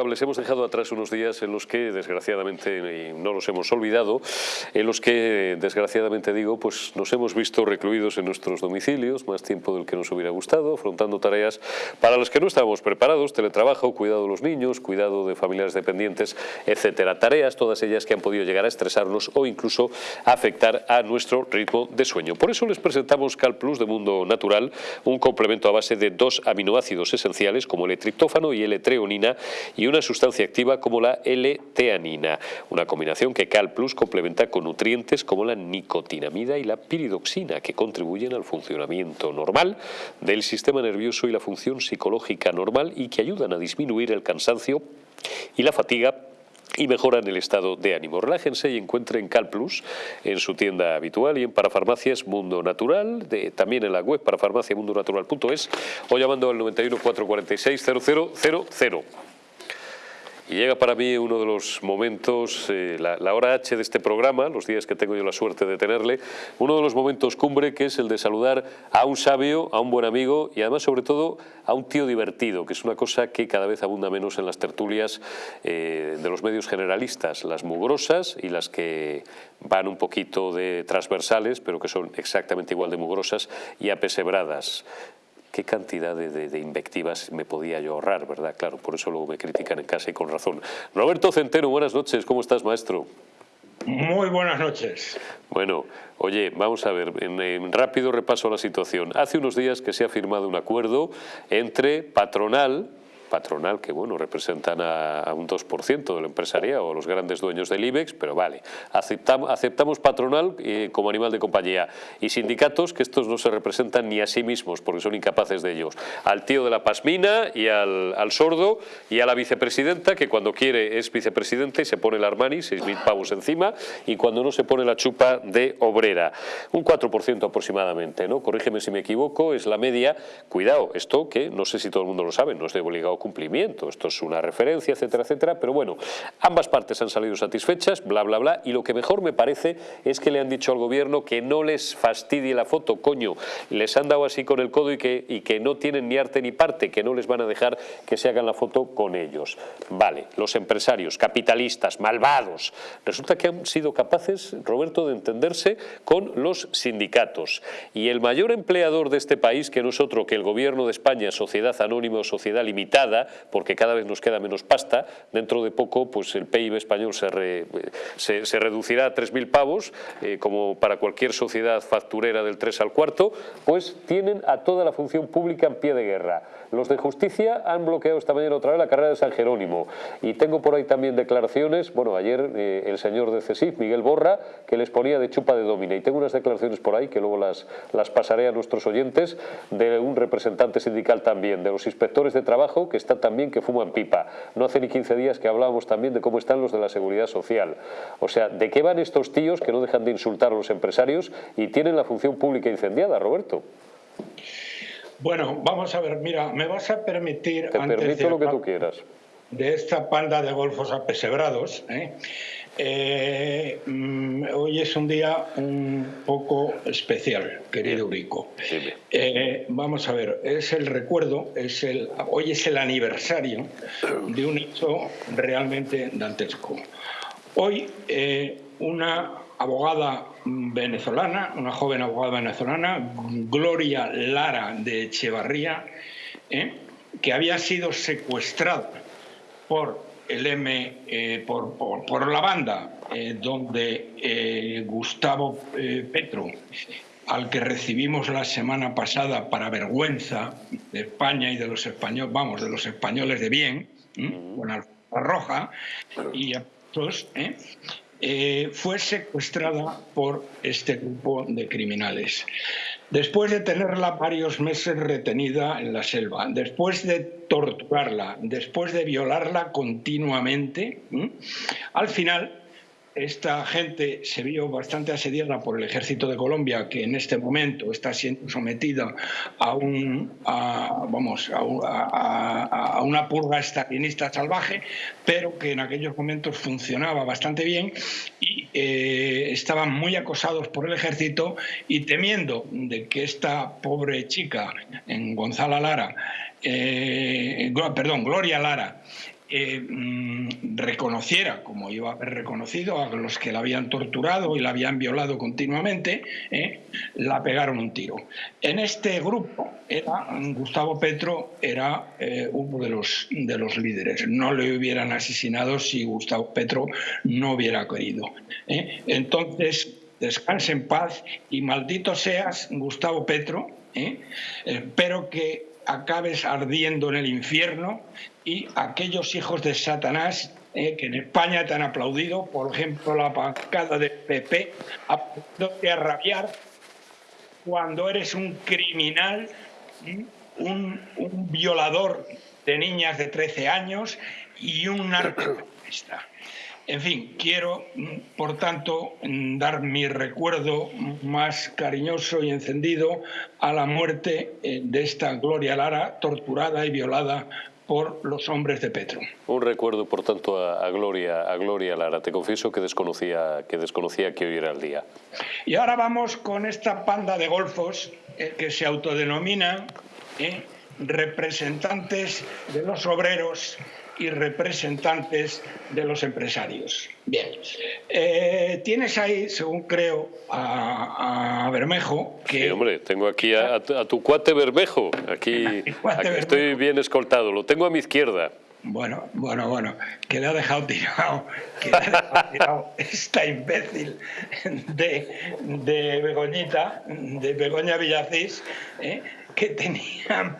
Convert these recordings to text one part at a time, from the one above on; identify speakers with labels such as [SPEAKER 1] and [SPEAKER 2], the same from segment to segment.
[SPEAKER 1] Tocables, hemos dejado atrás unos días en los que, desgraciadamente, y no los hemos olvidado, en los que, desgraciadamente digo, pues nos hemos visto recluidos en nuestros domicilios, más tiempo del que nos hubiera gustado, afrontando tareas para las que no estábamos preparados, teletrabajo, cuidado de los niños, cuidado de familiares dependientes, etcétera. Tareas, todas ellas que han podido llegar a estresarnos o incluso afectar a nuestro ritmo de sueño. Por eso les presentamos Cal Plus de Mundo Natural, un complemento a base de dos aminoácidos esenciales como el triptófano y L-treonina, y una sustancia activa como la L-teanina, una combinación que Cal Plus complementa con nutrientes como la nicotinamida y la piridoxina, que contribuyen al funcionamiento normal del sistema nervioso y la función psicológica normal y que ayudan a disminuir el cansancio y la fatiga y mejoran el estado de ánimo. Relájense y encuentren Cal Plus en su tienda habitual y en Parafarmacias Mundo Natural, también en la web parafarmaciamundonatural.es o llamando al 91 446 0000. Y llega para mí uno de los momentos, eh, la, hora H de este programa, los días que tengo yo la suerte de tenerle, uno de los momentos cumbre que es el de saludar a un sabio, a un buen amigo y además sobre todo a un tío divertido, que es una cosa que cada vez abunda menos en las tertulias eh, de los medios generalistas, las mugrosas y las que van un poquito de transversales, pero que son exactamente igual de mugrosas y apesebradas qué cantidad de, invectivas me podía yo ahorrar, ¿verdad? Claro, por eso luego me critican en casa y con razón. Roberto Centeno, buenas noches, ¿cómo estás, maestro?
[SPEAKER 2] Muy buenas noches.
[SPEAKER 1] Bueno, oye, vamos a ver, en, en, rápido repaso a la situación. Hace unos días que se ha firmado un acuerdo entre patronal, patronal que bueno representan a, un 2% del empresariado o los grandes dueños del IBEX, pero vale, aceptamos patronal eh, como animal de compañía y sindicatos que estos no se representan ni a sí mismos porque son incapaces de ellos. Al tío de la pasmina y al, sordo y a la vicepresidenta que cuando quiere es vicepresidente y se pone el Armani, 6.000 pavos encima y cuando no se pone la chupa de obrera. Un 4% aproximadamente, ¿no? Corrígeme si me equivoco, es la media. Cuidado, esto que no sé si todo el mundo lo sabe, no es de obligado cumplimiento. Esto es una referencia, etcétera, etcétera. Pero bueno, ambas partes han salido satisfechas, bla, bla, bla. Y lo que mejor me parece es que le han dicho al gobierno que no les fastidie la foto, coño. Les han dado así con el codo y que, y que no tienen ni arte ni parte, que no les van a dejar que se hagan la foto con ellos. Vale, los empresarios, capitalistas, malvados. Resulta que han sido capaces, Roberto, de entenderse con los sindicatos. Y el mayor empleador de este país, que no es otro que el gobierno de España, sociedad anónima o sociedad limitada, porque cada vez nos queda menos pasta. Dentro de poco pues el PIB español se, se, reducirá a 3.000 pavos, eh, como para cualquier sociedad facturera del 3 al cuarto, pues tienen a toda la función pública en pie de guerra. Los de justicia han bloqueado esta mañana otra vez la carrera de San Jerónimo y tengo por ahí también declaraciones, bueno, ayer eh, el señor de CESIF, Miguel Borra, que les ponía de chupa de domina y tengo unas declaraciones por ahí que luego las, las pasaré a nuestros oyentes de un representante sindical también, de los inspectores de trabajo que está también que fuman pipa. No hace ni 15 días que hablábamos también de cómo están los de la seguridad social. O sea, ¿de qué van estos tíos que no dejan de insultar a los empresarios y tienen la función pública incendiada, Roberto?
[SPEAKER 2] Bueno, vamos a ver, mira, me vas a permitir...
[SPEAKER 1] Te permito lo que tú quieras.
[SPEAKER 2] De esta panda de golfos apesebrados, ¿eh? Eh, mm, hoy es un día un poco especial, querido Urico. Eh, vamos a ver, es el recuerdo, es el, hoy es el aniversario de un hecho realmente dantesco. Hoy eh, una abogada venezolana, una joven abogada venezolana, Gloria Lara de Echevarría, que había sido secuestrada por el M eh, por, la banda, eh, donde eh, Gustavo Petro, al que recibimos la semana pasada para vergüenza de España y de los españoles, vamos, de los españoles de bien, con Alfa Roja y a todos, fue secuestrada por este grupo de criminales. Después de tenerla varios meses retenida en la selva, después de torturarla, después de violarla continuamente, al final esta gente se vio bastante asediada por el ejército de Colombia, que en este momento está siendo sometida a, una purga estalinista salvaje, pero que en aquellos momentos funcionaba bastante bien y eh, estaban muy acosados por el ejército y temiendo de que esta pobre chica, en Gonzala Lara, eh, perdón, Gloria Lara, eh, mm, reconociera, como iba a haber reconocido, a los que la habían torturado y la habían violado continuamente, eh, la pegaron un tiro. En este grupo, era, Gustavo Petro era eh, uno de los, de los líderes. No le hubieran asesinado si Gustavo Petro no hubiera querido. Entonces, descanse en paz y maldito seas, Gustavo Petro, espero que acabes ardiendo en el infierno y aquellos hijos de Satanás eh, que en España te han aplaudido, por ejemplo la bancada de PP, a rabiar cuando eres un criminal, un, violador de niñas de 13 años y un narcoterrorista. En fin, quiero, por tanto, dar mi recuerdo más cariñoso y encendido a la muerte eh, de esta Gloria Lara, torturada y violada por los hombres de Petro.
[SPEAKER 1] Un recuerdo, por tanto, a, Gloria, a Gloria Lara. Te confieso que desconocía, que desconocía que hoy era el día.
[SPEAKER 2] Y ahora vamos con esta panda de golfos eh, que se autodenominan eh, representantes de los obreros y representantes de los empresarios. Bien, eh, tienes ahí, según creo, a, Bermejo.
[SPEAKER 1] Que... Sí, hombre, tengo aquí a, tu cuate Bermejo. Aquí, estoy bien escoltado, lo tengo a mi izquierda.
[SPEAKER 2] Bueno, bueno, bueno, que le ha dejado tirado, que le ha dejado tirado esta imbécil de, de Begoñita, de Begoña Villacís, ¿eh? que tenían,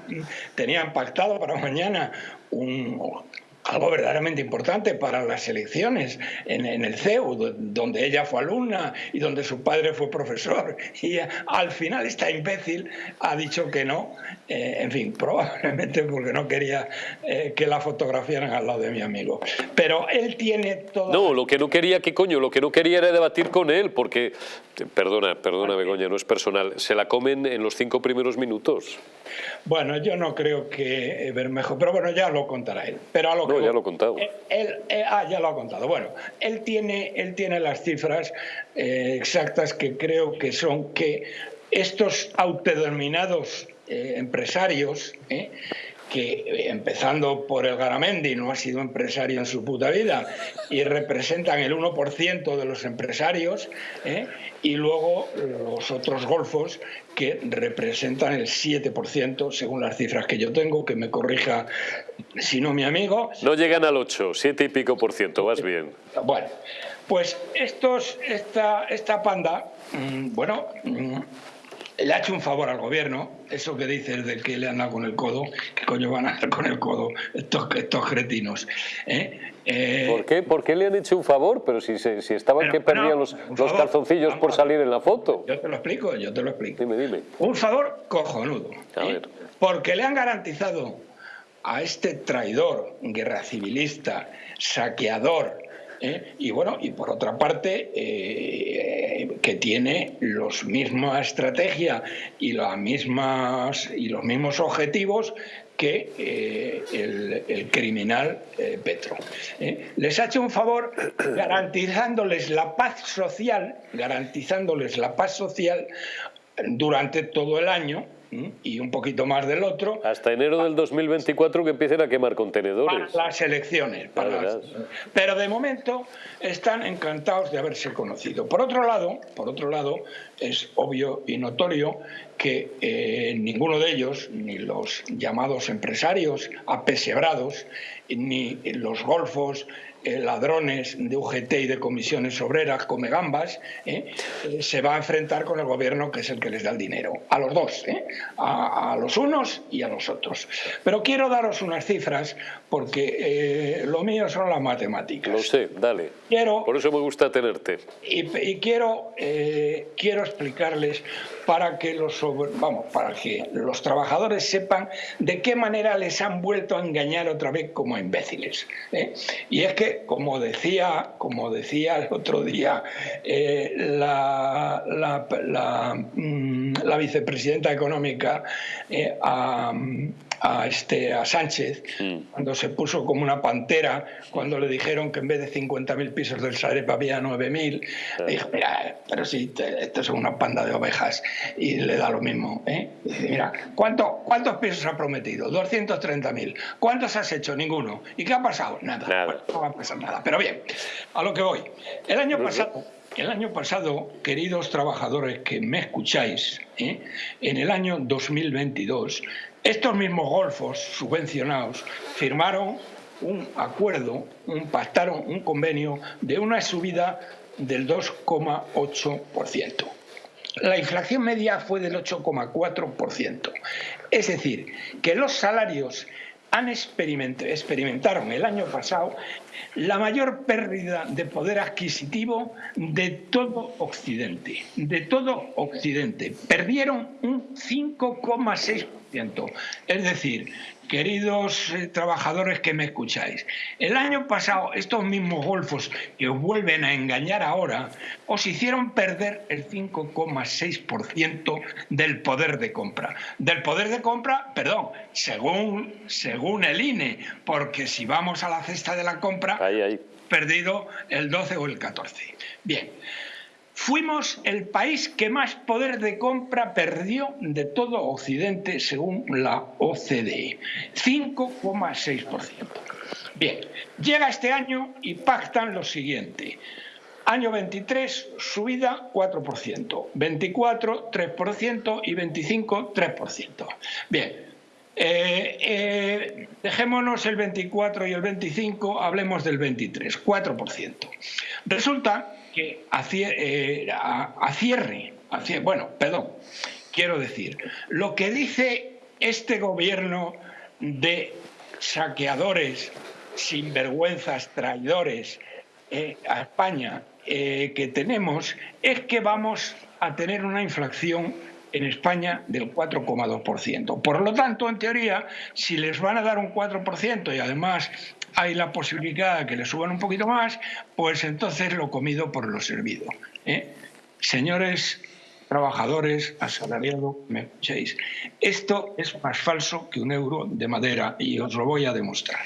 [SPEAKER 2] tenían pactado para mañana un, algo verdaderamente importante para las elecciones en, el CEU, donde ella fue alumna y donde su padre fue profesor. Y al final esta imbécil ha dicho que no, eh, en fin, probablemente porque no quería eh, que la fotografiaran al lado de mi amigo. Pero él tiene todo...
[SPEAKER 1] No, lo que no quería, ¿qué coño? Lo que no quería era debatir con él, porque, perdona, perdona Begoña, no es personal, se la comen en los cinco primeros minutos.
[SPEAKER 2] Bueno, yo no creo que Bermejo, pero bueno, ya lo contará él. Pero a lo
[SPEAKER 1] no, ya lo he contado.
[SPEAKER 2] Él, ah, ya lo ha contado. Bueno, él tiene, él tiene las cifras eh, exactas que creo que son que estos autodenominados eh, empresarios, eh, que empezando por el Garamendi no ha sido empresario en su puta vida y representan el 1% de los empresarios, y luego los otros golfos que representan el 7% según las cifras que yo tengo, que me corrija si no mi amigo.
[SPEAKER 1] No llegan al 8, 7 y pico por ciento, vas bien.
[SPEAKER 2] Bueno, pues estos, esta, esta panda, mm, bueno, mm, le ha hecho un favor al gobierno, eso que dices de que le han dado con el codo, ¿qué coño van a dar con el codo estos, estos cretinos?
[SPEAKER 1] ¿eh? Eh, ¿Por, qué? ¿Por qué le han hecho un favor? Pero si, si estaban que perdían los, los calzoncillos por salir en la foto.
[SPEAKER 2] Yo te lo explico, yo te lo explico.
[SPEAKER 1] Dime, dime.
[SPEAKER 2] Un favor cojonudo. A ¿eh? ver. Porque le han garantizado a este traidor, guerra civilista, saqueador, ¿eh? y bueno, y por otra parte, eh, que tiene los misma estrategia y, las mismas, y los mismos objetivos que eh, el, criminal Petro. Les ha hecho un favor garantizándoles la paz social, garantizándoles la paz social durante todo el año, y un poquito más del otro.
[SPEAKER 1] Hasta enero del 2024 que empiecen a quemar contenedores.
[SPEAKER 2] Para las elecciones. Para Pero de momento están encantados de haberse conocido. Por otro lado, por otro lado es obvio y notorio que eh, ninguno de ellos, ni los llamados empresarios apesebrados, ni los golfos, eh, ladrones de UGT y de comisiones obreras, come gambas, ¿eh? Eh, se va a enfrentar con el gobierno que es el que les da el dinero. A los dos, a, los unos y a los otros. Pero quiero daros unas cifras porque lo mío son las matemáticas.
[SPEAKER 1] Lo sé, dale. Quiero, Por eso me gusta tenerte.
[SPEAKER 2] Y, y quiero, quiero explicarles para que los vamos para que los trabajadores sepan de qué manera les han vuelto a engañar otra vez como imbéciles ¿eh? y es que como decía como decía el otro día eh, la, la, mm, la, vicepresidenta económica eh, a, a, este, a Sánchez, mm. cuando se puso como una pantera, cuando le dijeron que en vez de 50.000 pisos del Sareb había 9.000, dijo, mira, pero si esto es una panda de ovejas y le da lo mismo. ¿eh? Dice, mira, ¿cuánto, ¿cuántos pisos ha prometido? 230.000. ¿Cuántos has hecho? Ninguno. ¿Y qué ha pasado? Nada. no va a pasar nada. Pero bien, a lo que voy. El año pasado el año pasado, queridos trabajadores que me escucháis, ¿eh? en el año 2022, estos mismos golfos subvencionados firmaron un acuerdo, un, pactaron un convenio de una subida del 2,8%. La inflación media fue del 8,4%. Es decir, que los salarios han experimentaron el año pasado la mayor pérdida de poder adquisitivo de todo Occidente, de todo Occidente. Perdieron un 5,6%. Es decir, queridos eh, trabajadores que me escucháis, el año pasado estos mismos golfos que os vuelven a engañar ahora, os hicieron perder el 5,6% del poder de compra. Del poder de compra, perdón, según, según el INE, porque si vamos a la cesta de la compra, perdido el 12 o el 14. Bien. Fuimos el país que más poder de compra perdió de todo Occidente según la OCDE, 5,6%. Bien, llega este año y pactan lo siguiente. Año 23, subida 4%, 24, 3% y 25, 3%. Bien, eh, eh, dejémonos el 24 y el 25, hablemos del 23, 4%. Resulta que a, eh, cierre, bueno, perdón, quiero decir, lo que dice este gobierno de saqueadores, sinvergüenzas, traidores eh, a España eh, que tenemos es que vamos a tener una inflación en España del 4,2%. Por lo tanto, en teoría, si les van a dar un 4% y además hay la posibilidad de que le suban un poquito más, pues entonces lo comido por lo servido. ¿eh? Señores trabajadores, asalariados, me escuchéis, esto es más falso que un euro de madera y os lo voy a demostrar.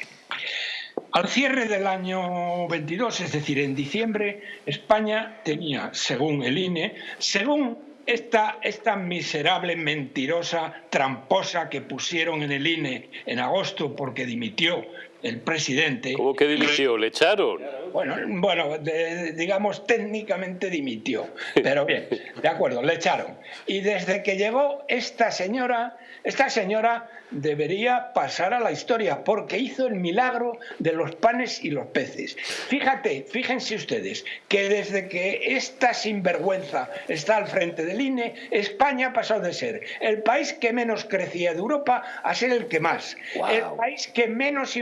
[SPEAKER 2] Al cierre del año 22, es decir, en diciembre, España tenía, según el INE, según esta, esta miserable, mentirosa, tramposa que pusieron en el INE en agosto porque dimitió el presidente.
[SPEAKER 1] ¿Cómo que dimitió? ¿Le echaron?
[SPEAKER 2] Bueno, bueno digamos técnicamente dimitió, pero bien, de acuerdo, le echaron. Y desde que llegó esta señora, esta señora debería pasar a la historia porque hizo el milagro de los panes y los peces. Fíjate, fíjense ustedes que desde que esta sinvergüenza está al frente del INE, España ha pasado de ser el país que menos crecía de Europa a ser el que más, el país que menos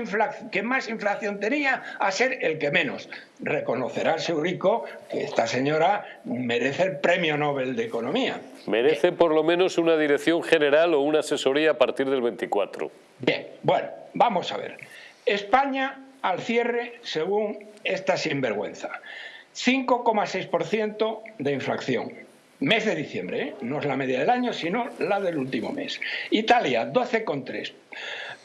[SPEAKER 2] que más inflación tenía a ser el que menos. Reconocerá Seurico que esta señora merece el premio Nobel de Economía.
[SPEAKER 1] Merece por lo menos una dirección general o una asesoría a partir del 24.
[SPEAKER 2] Bien, bueno, vamos a ver. España al cierre, según esta sinvergüenza, 5,6% de inflación. Mes de diciembre, ¿eh? no es la media del año, sino la del último mes. Italia, 12,3%.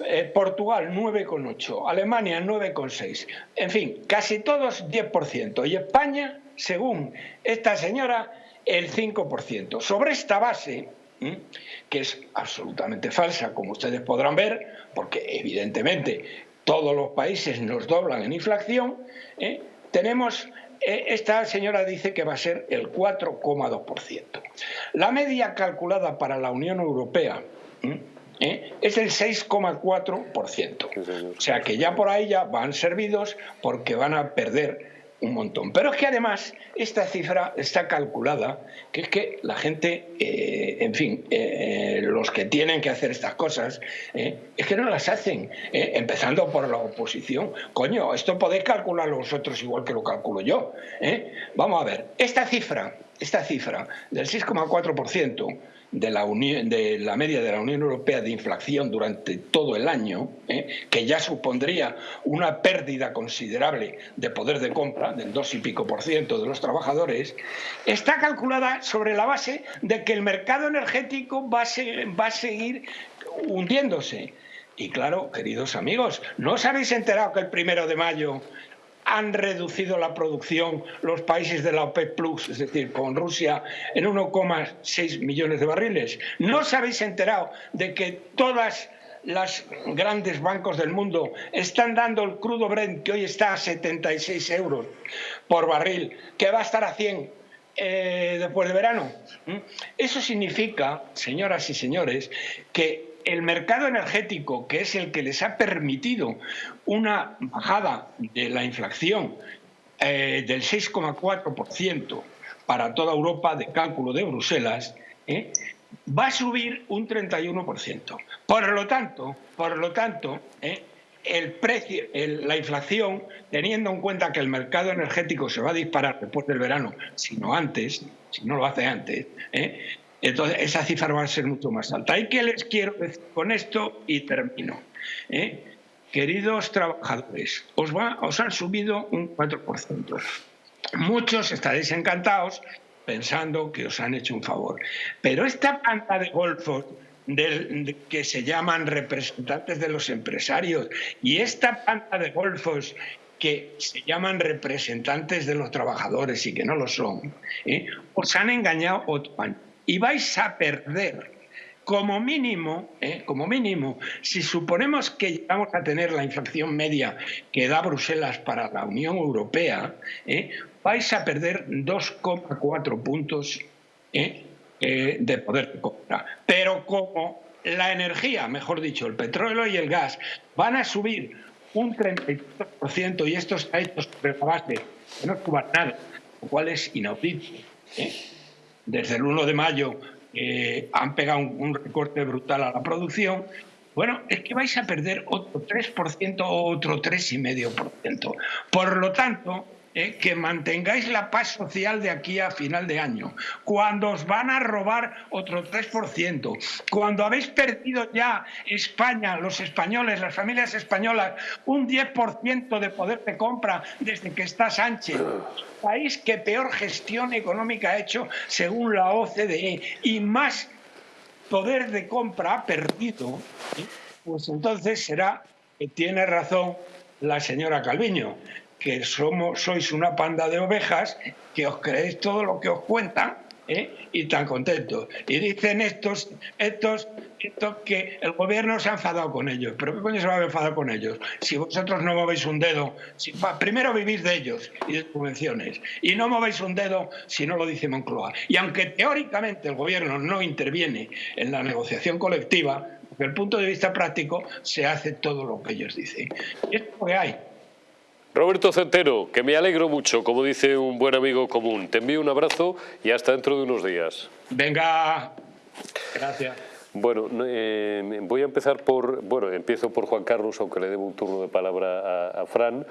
[SPEAKER 2] Eh, Portugal 9,8%, Alemania 9,6%, en fin, casi todos 10%. Y España, según esta señora, el 5%. Sobre esta base, que es absolutamente falsa, como ustedes podrán ver, porque evidentemente todos los países nos doblan en inflación, ¿eh? tenemos, eh, esta señora dice que va a ser el 4,2%. La media calculada para la Unión Europea ¿eh? es el 6,4%. O sea que ya por ahí ya van servidos porque van a perder un montón. Pero es que además esta cifra está calculada, que es que la gente, eh, en fin, eh, los que tienen que hacer estas cosas, es que no las hacen, empezando por la oposición. Coño, esto podéis calcularlo vosotros igual que lo calculo yo. Vamos a ver, esta cifra, esta cifra del 6,4%, de la, de la media de la Unión Europea de inflación durante todo el año, ¿eh? que ya supondría una pérdida considerable de poder de compra del dos y pico por ciento de los trabajadores, está calculada sobre la base de que el mercado energético va a, va a seguir hundiéndose. Y claro, queridos amigos, ¿no os habéis enterado que el primero de mayo han reducido la producción los países de la OPEP Plus, es decir, con Rusia, en 1,6 millones de barriles? ¿No os habéis enterado de que todas los grandes bancos del mundo están dando el crudo Brent, que hoy está a 76 euros por barril, que va a estar a 100 eh, después de verano. ¿Mm? Eso significa, señoras y señores, que el mercado energético, que es el que les ha permitido una bajada de la inflación eh, del 6,4% para toda Europa de cálculo de Bruselas, ¿eh? va a subir un 31%. Por lo tanto, por lo tanto ¿eh? el precio, la inflación, teniendo en cuenta que el mercado energético se va a disparar después del verano, si no antes, si no lo hace antes, entonces, esa cifra va a ser mucho más alta. ¿Y qué les quiero decir con esto? Y termino. ¿eh? Queridos trabajadores, os, han subido un 4%. Muchos estaréis encantados pensando que os han hecho un favor. Pero esta planta de golfos que se llaman representantes de los empresarios y esta planta de golfos que se llaman representantes de los trabajadores y que no lo son, ¿eh? os han engañado otro año y vais a perder. Como mínimo, ¿eh? como mínimo, si suponemos que llegamos a tener la inflación media que da Bruselas para la Unión Europea, ¿eh? vais a perder 2,4 puntos ¿eh? de poder de compra. Pero como la energía, mejor dicho, el petróleo y el gas, van a subir un 33% y esto está hecho sobre la base de no suban nada, lo cual es inaudito desde el 1 de mayo eh, han pegado un, recorte brutal a la producción, bueno, es que vais a perder otro 3% o otro 3,5%. Por lo tanto, eh, que mantengáis la paz social de aquí a final de año, cuando os van a robar otro 3%, cuando habéis perdido ya España, los españoles, las familias españolas, un 10% de poder de compra desde que está Sánchez, país que peor gestión económica ha hecho según la OCDE y más poder de compra ha perdido, ¿eh? pues entonces será que tiene razón la señora Calviño que somos, sois una panda de ovejas que os creéis todo lo que os cuentan ¿eh? y tan contentos. Y dicen estos, estos, estos que el gobierno se ha enfadado con ellos. ¿Pero qué coño se va a enfadar con ellos? Si vosotros no movéis un dedo, si, primero vivís de ellos y de subvenciones, y no movéis un dedo si no lo dice Moncloa. Y aunque teóricamente el gobierno no interviene en la negociación colectiva, desde el punto de vista práctico se hace todo lo que ellos dicen. Y es lo que hay.
[SPEAKER 1] Roberto Centeno, que me alegro mucho, como dice un buen amigo común. Te envío un abrazo y hasta dentro de unos días.
[SPEAKER 2] Venga, gracias.
[SPEAKER 1] Bueno, eh, voy a empezar por, bueno, empiezo por Juan Carlos, aunque le debo un turno de palabra a, Fran.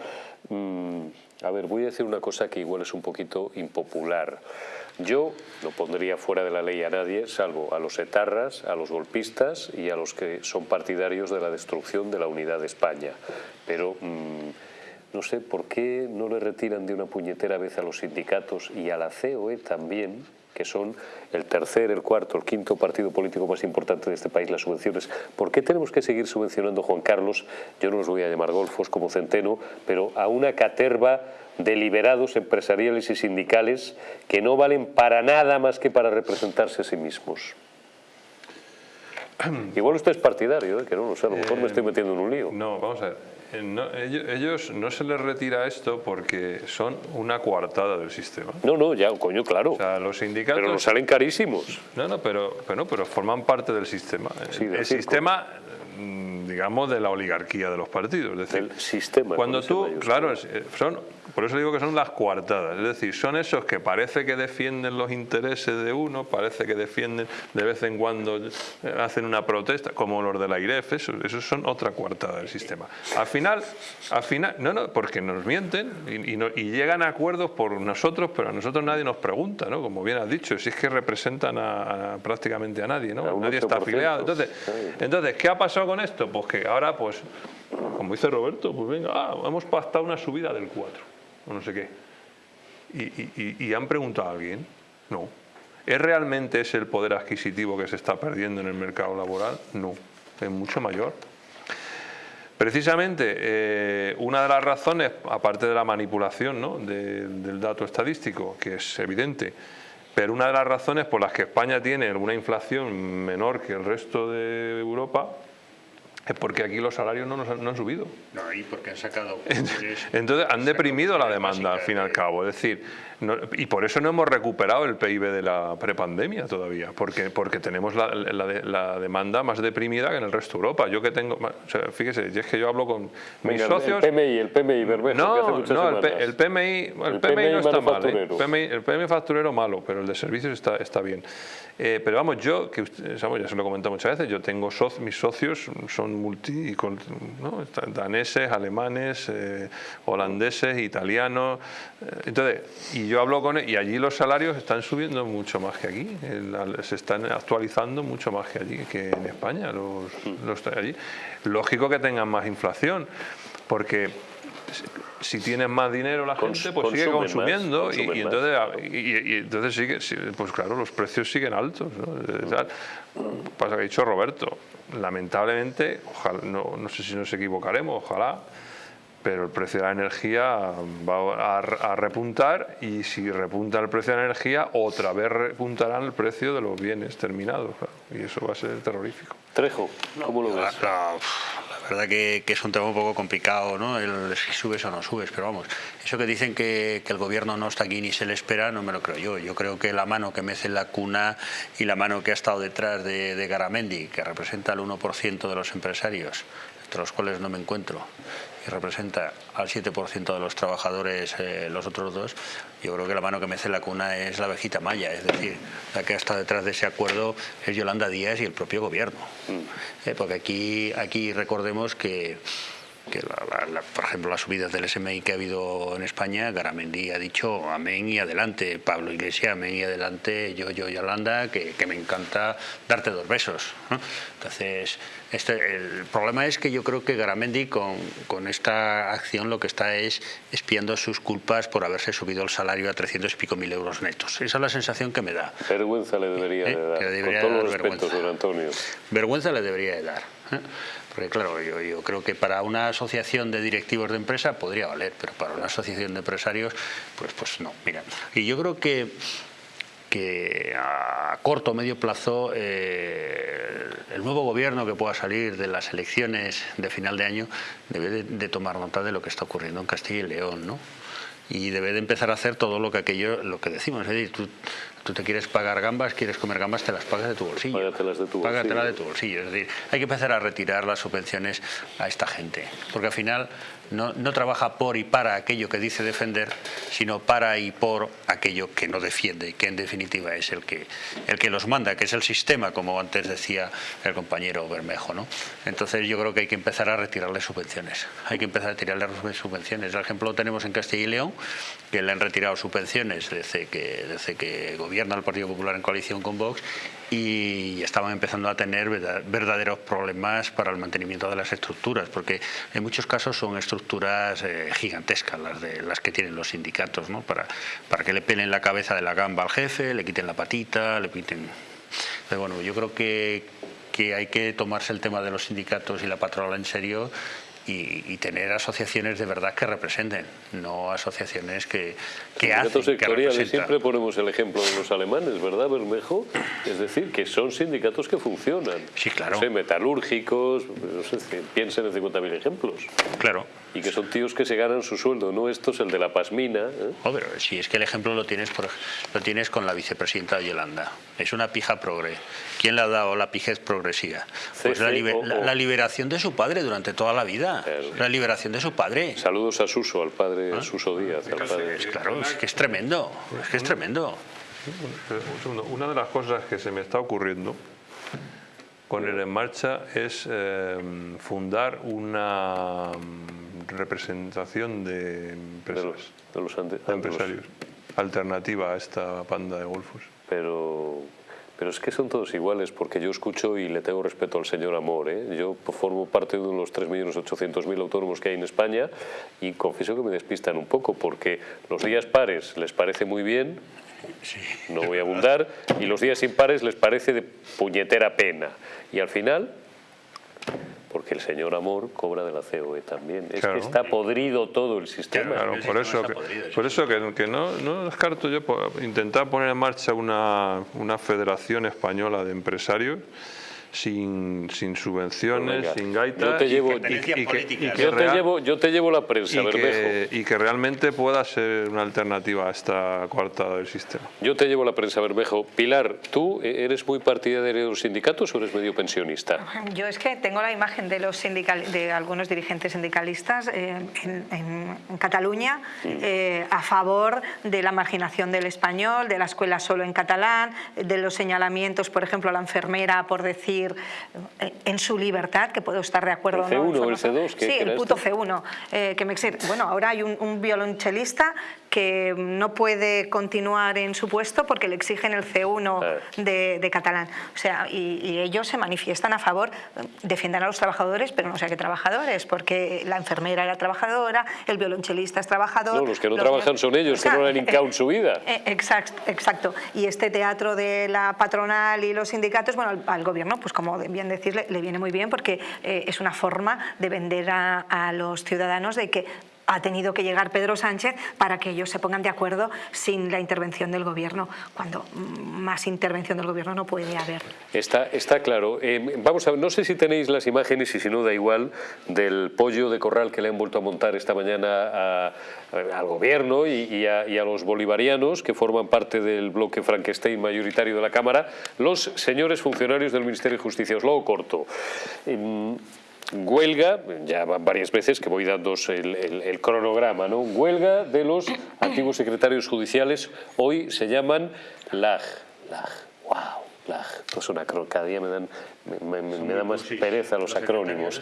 [SPEAKER 1] Mm, a ver, voy a decir una cosa que igual es un poquito impopular. Yo no pondría fuera de la ley a nadie, salvo a los etarras, a los golpistas y a los que son partidarios de la destrucción de la unidad de España. Pero... Mm, no sé por qué no le retiran de una puñetera vez a los sindicatos y a la COE también, que son el tercer, el cuarto, el quinto partido político más importante de este país, las subvenciones. ¿Por qué tenemos que seguir subvencionando, Juan Carlos, yo no los voy a llamar golfos como Centeno, pero a una caterva de liberados empresariales y sindicales que no valen para nada más que para representarse a sí mismos? Igual usted es partidario, ¿eh? que no, sé, a lo mejor me estoy eh, metiendo en un lío.
[SPEAKER 3] No, vamos a ver. Eh, ellos, no se les retira esto porque son una coartada del sistema.
[SPEAKER 1] No, no, ya, coño, claro.
[SPEAKER 3] O sea, los sindicatos...
[SPEAKER 1] Pero nos salen carísimos.
[SPEAKER 3] No, no, pero, pero, pero forman parte del sistema. el sistema mm, digamos, de la oligarquía de los partidos. Es decir,
[SPEAKER 1] el sistema.
[SPEAKER 3] Cuando tú, claro, son por eso digo que son las coartadas, es decir, son esos que parece que defienden los intereses de uno, parece que defienden de vez en cuando, eh, hacen una protesta, como los de la IREF, esos, son otra coartada del sistema. Al final, al final no, no, porque nos mienten y, llegan a acuerdos por nosotros, pero a nosotros nadie nos pregunta, ¿no? Como bien has dicho, si es que representan a, prácticamente a nadie, ¿no? Nadie está afiliado. Entonces, entonces, ¿qué ha pasado con esto? Pues que ahora, pues, como dice Roberto, pues venga, ah, hemos pactado una subida del 4 o no sé qué. Y, han preguntado a alguien, no. ¿Es realmente ese el poder adquisitivo que se está perdiendo en el mercado laboral? No, es mucho mayor. Precisamente, eh, una de las razones, aparte de la manipulación ¿no? del dato estadístico, que es evidente, pero una de las razones por las que España tiene una inflación menor que el resto de Europa es porque aquí los salarios no, no han subido.
[SPEAKER 4] No, y porque han sacado...
[SPEAKER 3] Entonces han deprimido la demanda al fin y al cabo. Es decir, y por eso no hemos recuperado el PIB de la prepandemia todavía, porque, porque tenemos la, la, demanda más deprimida que en el resto de Europa. Yo que tengo, o sea, fíjese, es que yo hablo con mis socios...
[SPEAKER 1] El PMI, el PMI Bermejo,
[SPEAKER 3] No, no el, el, PMI, el, PMI, no está mal. ¿eh? El, PMI, facturero malo, pero el de servicios está, está bien. Eh, pero vamos, yo, que ya se lo he comentado muchas veces, yo tengo mis socios, son multi, ¿no? daneses, alemanes, eh, holandeses, italianos, entonces, y yo hablo con él y allí los salarios están subiendo mucho más que aquí, se están actualizando mucho más que allí, que en España, los, los allí. Lógico que tengan más inflación, porque si tienes más dinero la gente pues sigue consumiendo y, entonces, y, entonces sigue, pues claro, los precios siguen altos. Pasa que ha dicho Roberto, lamentablemente, ojalá, no, no sé si nos equivocaremos, ojalá, pero el precio de la energía va a, repuntar y si repunta el precio de la energía, otra vez repuntará el precio de los bienes terminados y eso va a ser terrorífico.
[SPEAKER 1] Trejo, ¿cómo lo ves?
[SPEAKER 4] La, verdad que, es un tema un poco complicado, ¿no? El, si subes o no subes, pero vamos, eso que dicen que, el gobierno no está aquí ni se le espera, no me lo creo yo. Yo creo que la mano que mece en la cuna y la mano que ha estado detrás de, de Garamendi, que representa el 1% de los empresarios, entre los cuales no me encuentro, y representa al 7% de los trabajadores, eh, los otros dos, yo creo que la mano que mece la cuna es la vejita maya, es decir, la que está detrás de ese acuerdo es Yolanda Díaz y el propio gobierno. Mm. Eh, porque aquí, aquí recordemos que que por ejemplo las subidas del SMI que ha habido en España, Garamendi ha dicho amén y adelante, Pablo Iglesias amén y adelante, yo, yo, Yolanda, que, que me encanta darte dos besos. Entonces, este, el problema es que yo creo que Garamendi con, con, esta acción lo que está es espiando sus culpas por haberse subido el salario a 300 y pico mil euros netos. Esa es la sensación que me da.
[SPEAKER 1] Vergüenza le debería ¿Eh? de dar, con todos los respetos, don Antonio.
[SPEAKER 4] Vergüenza le debería de dar. ¿eh? Porque claro, yo, creo que para una asociación de directivos de empresa podría valer, pero para una asociación de empresarios, pues, pues no. Mira, y yo creo que que a corto o medio plazo eh, el nuevo gobierno que pueda salir de las elecciones de final de año debe de, de, tomar nota de lo que está ocurriendo en Castilla y León, ¿no? Y debe de empezar a hacer todo lo que aquello, lo que decimos, es decir, tú, Tú te quieres pagar gambas, quieres comer gambas, te las pagas de tu bolsillo.
[SPEAKER 1] Págatelas de tu
[SPEAKER 4] bolsillo. de tu bolsillo. Es decir, hay que empezar a retirar las subvenciones a esta gente. Porque al final no, no, trabaja por y para aquello que dice defender, sino para y por aquello que no defiende, que en definitiva es el que, el que los manda, que es el sistema, como antes decía el compañero Bermejo. ¿no? Entonces yo creo que hay que empezar a retirarle subvenciones. Hay que empezar a retirarle subvenciones. El ejemplo lo tenemos en Castilla y León, que le han retirado subvenciones desde que, desde que gobierna el Partido Popular en coalición con Vox y estaban empezando a tener verdaderos problemas para el mantenimiento de las estructuras, porque en muchos casos son estructuras eh, gigantescas las, de, las que tienen los sindicatos, ¿no? para, para que le pelen la cabeza de la gamba al jefe, le quiten la patita, le quiten... Bueno, yo creo que, que hay que tomarse el tema de los sindicatos y la patronal en serio y, tener asociaciones de verdad que representen, no asociaciones que, que hacen.
[SPEAKER 1] sectoriales, siempre ponemos el ejemplo de los alemanes, ¿verdad, Bermejo? Es decir, que son sindicatos que funcionan.
[SPEAKER 4] Sí, claro.
[SPEAKER 1] metalúrgicos, no sé, piensen en 50.000 ejemplos.
[SPEAKER 4] Claro.
[SPEAKER 1] Y que son tíos que se ganan su sueldo, no esto es el de la pasmina. ¿eh?
[SPEAKER 4] Oh, pero si es que el ejemplo lo tienes, por, lo tienes con la vicepresidenta de Yolanda. Es una pija progre. ¿Quién le ha dado la pijez progresiva? Pues la, la, liberación de su padre durante toda la vida. La liberación de su padre.
[SPEAKER 1] Saludos a Suso, al padre ¿Ah? Suso Díaz. Al
[SPEAKER 4] padre. Claro, es que es tremendo. Es que es tremendo.
[SPEAKER 3] Una de las cosas que se me está ocurriendo poner en marcha es eh, fundar una representación de empresas,
[SPEAKER 1] de los,
[SPEAKER 3] empresarios, alternativa a esta banda de golfos.
[SPEAKER 1] Pero, pero es que son todos iguales, porque yo escucho y le tengo respeto al señor Amor. ¿eh? Yo formo parte de uno de los 3.800.000 autónomos que hay en España y confieso que me despistan un poco, porque los días pares les parece muy bien, no voy a abundar, y los días impares les parece de puñetera pena. Y al final porque el señor Amor cobra de la COE también. Es que está podrido todo el sistema.
[SPEAKER 3] Claro, por eso, que, por eso que, no, no, descarto yo intentar poner en marcha una, una federación española de empresarios sin, sin subvenciones, sin gaitas.
[SPEAKER 1] Yo te llevo, yo, te llevo la prensa,
[SPEAKER 3] y que, y que, realmente pueda ser una alternativa a esta coartada del sistema.
[SPEAKER 1] Yo te llevo la prensa, Bermejo. Pilar, ¿tú eres muy partidaria de los sindicatos o eres medio pensionista?
[SPEAKER 5] Yo es que tengo la imagen de, los sindical, de algunos dirigentes sindicalistas eh, en, Cataluña mm. eh, a favor de la marginación del español, de la escuela solo en catalán, de los señalamientos, por ejemplo, a la enfermera por decir eh, en su libertad, que puedo estar de acuerdo
[SPEAKER 1] ¿El C1 o el C2?
[SPEAKER 5] sí, el puto C1. Eh, que me bueno, ahora hay un, un violonchelista que no puede continuar en su puesto porque le exigen el C1 ah. de, catalán. O sea, y, ellos se manifiestan a favor, defienden a los trabajadores, pero no sé qué trabajadores, porque la enfermera era trabajadora, el violonchelista es trabajador.
[SPEAKER 1] No, los que no trabajan son ellos, que no le han hincado en su vida.
[SPEAKER 5] Eh, exacto, exacto. Y este teatro de la patronal y los sindicatos, bueno, al, gobierno, pues como bien decirle, le viene muy bien porque eh, es una forma de vender a los ciudadanos de que ha tenido que llegar Pedro Sánchez para que ellos se pongan de acuerdo sin la intervención del gobierno, cuando más intervención del gobierno no puede haber.
[SPEAKER 1] Está, está claro. Eh, vamos a ver, no sé si tenéis las imágenes y si no da igual del pollo de corral que le han vuelto a montar esta mañana al gobierno y, a, los bolivarianos que forman parte del bloque Frankenstein mayoritario de la Cámara, los señores funcionarios del Ministerio de Justicia. Os lo hago corto. Em, huelga, ya varias veces que voy dando el, cronograma, ¿no? huelga de los antiguos secretarios judiciales, hoy se llaman LAG, LAG, wow, LAG, pues una, día me dan me, da más pereza los acrónimos.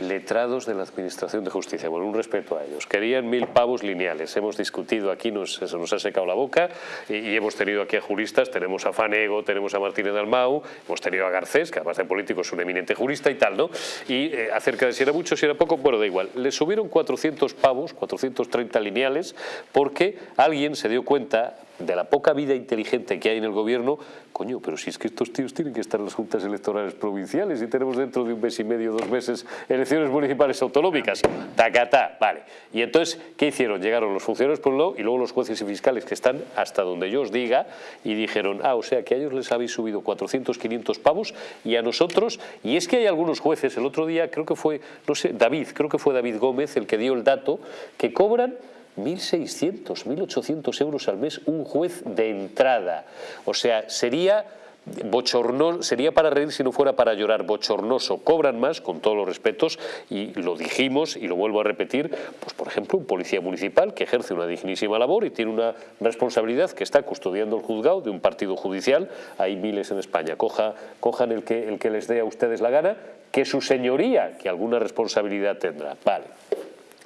[SPEAKER 1] Letrados de la Administración de Justicia, bueno, un respeto a ellos. Querían mil pavos lineales. Hemos discutido aquí, nos, se nos ha secado la boca y, hemos tenido aquí a juristas, tenemos a Fanego, tenemos a Martínez Dalmau, hemos tenido a Garcés, que además de político es un eminente jurista y tal, ¿no? Y eh, acerca de si era mucho, si era poco, bueno, da igual. Le subieron 400 pavos, 430 lineales, porque alguien se dio cuenta de la poca vida inteligente que hay en el gobierno, coño, pero si es que estos tíos tienen que estar en las juntas electorales provinciales y tenemos dentro de un mes y medio, dos meses, elecciones municipales autonómicas. Tacatá, vale. Y entonces, ¿qué hicieron? Llegaron los funcionarios por un lado y luego los jueces y fiscales que están hasta donde yo os diga y dijeron, ah, o sea que a ellos les habéis subido 400, 500 pavos y a nosotros, y es que hay algunos jueces, el otro día creo que fue, no sé, David, creo que fue David Gómez el que dio el dato, que cobran 1.600, 1.800 euros al mes un juez de entrada. O sea, sería bochornoso, sería para reír si no fuera para llorar, bochornoso, cobran más, con todos los respetos, y lo dijimos y lo vuelvo a repetir, pues por ejemplo un policía municipal que ejerce una dignísima labor y tiene una responsabilidad que está custodiando el juzgado de un partido judicial, hay miles en España, Coja, cojan el que, el que les dé a ustedes la gana, que su señoría, que alguna responsabilidad tendrá, vale.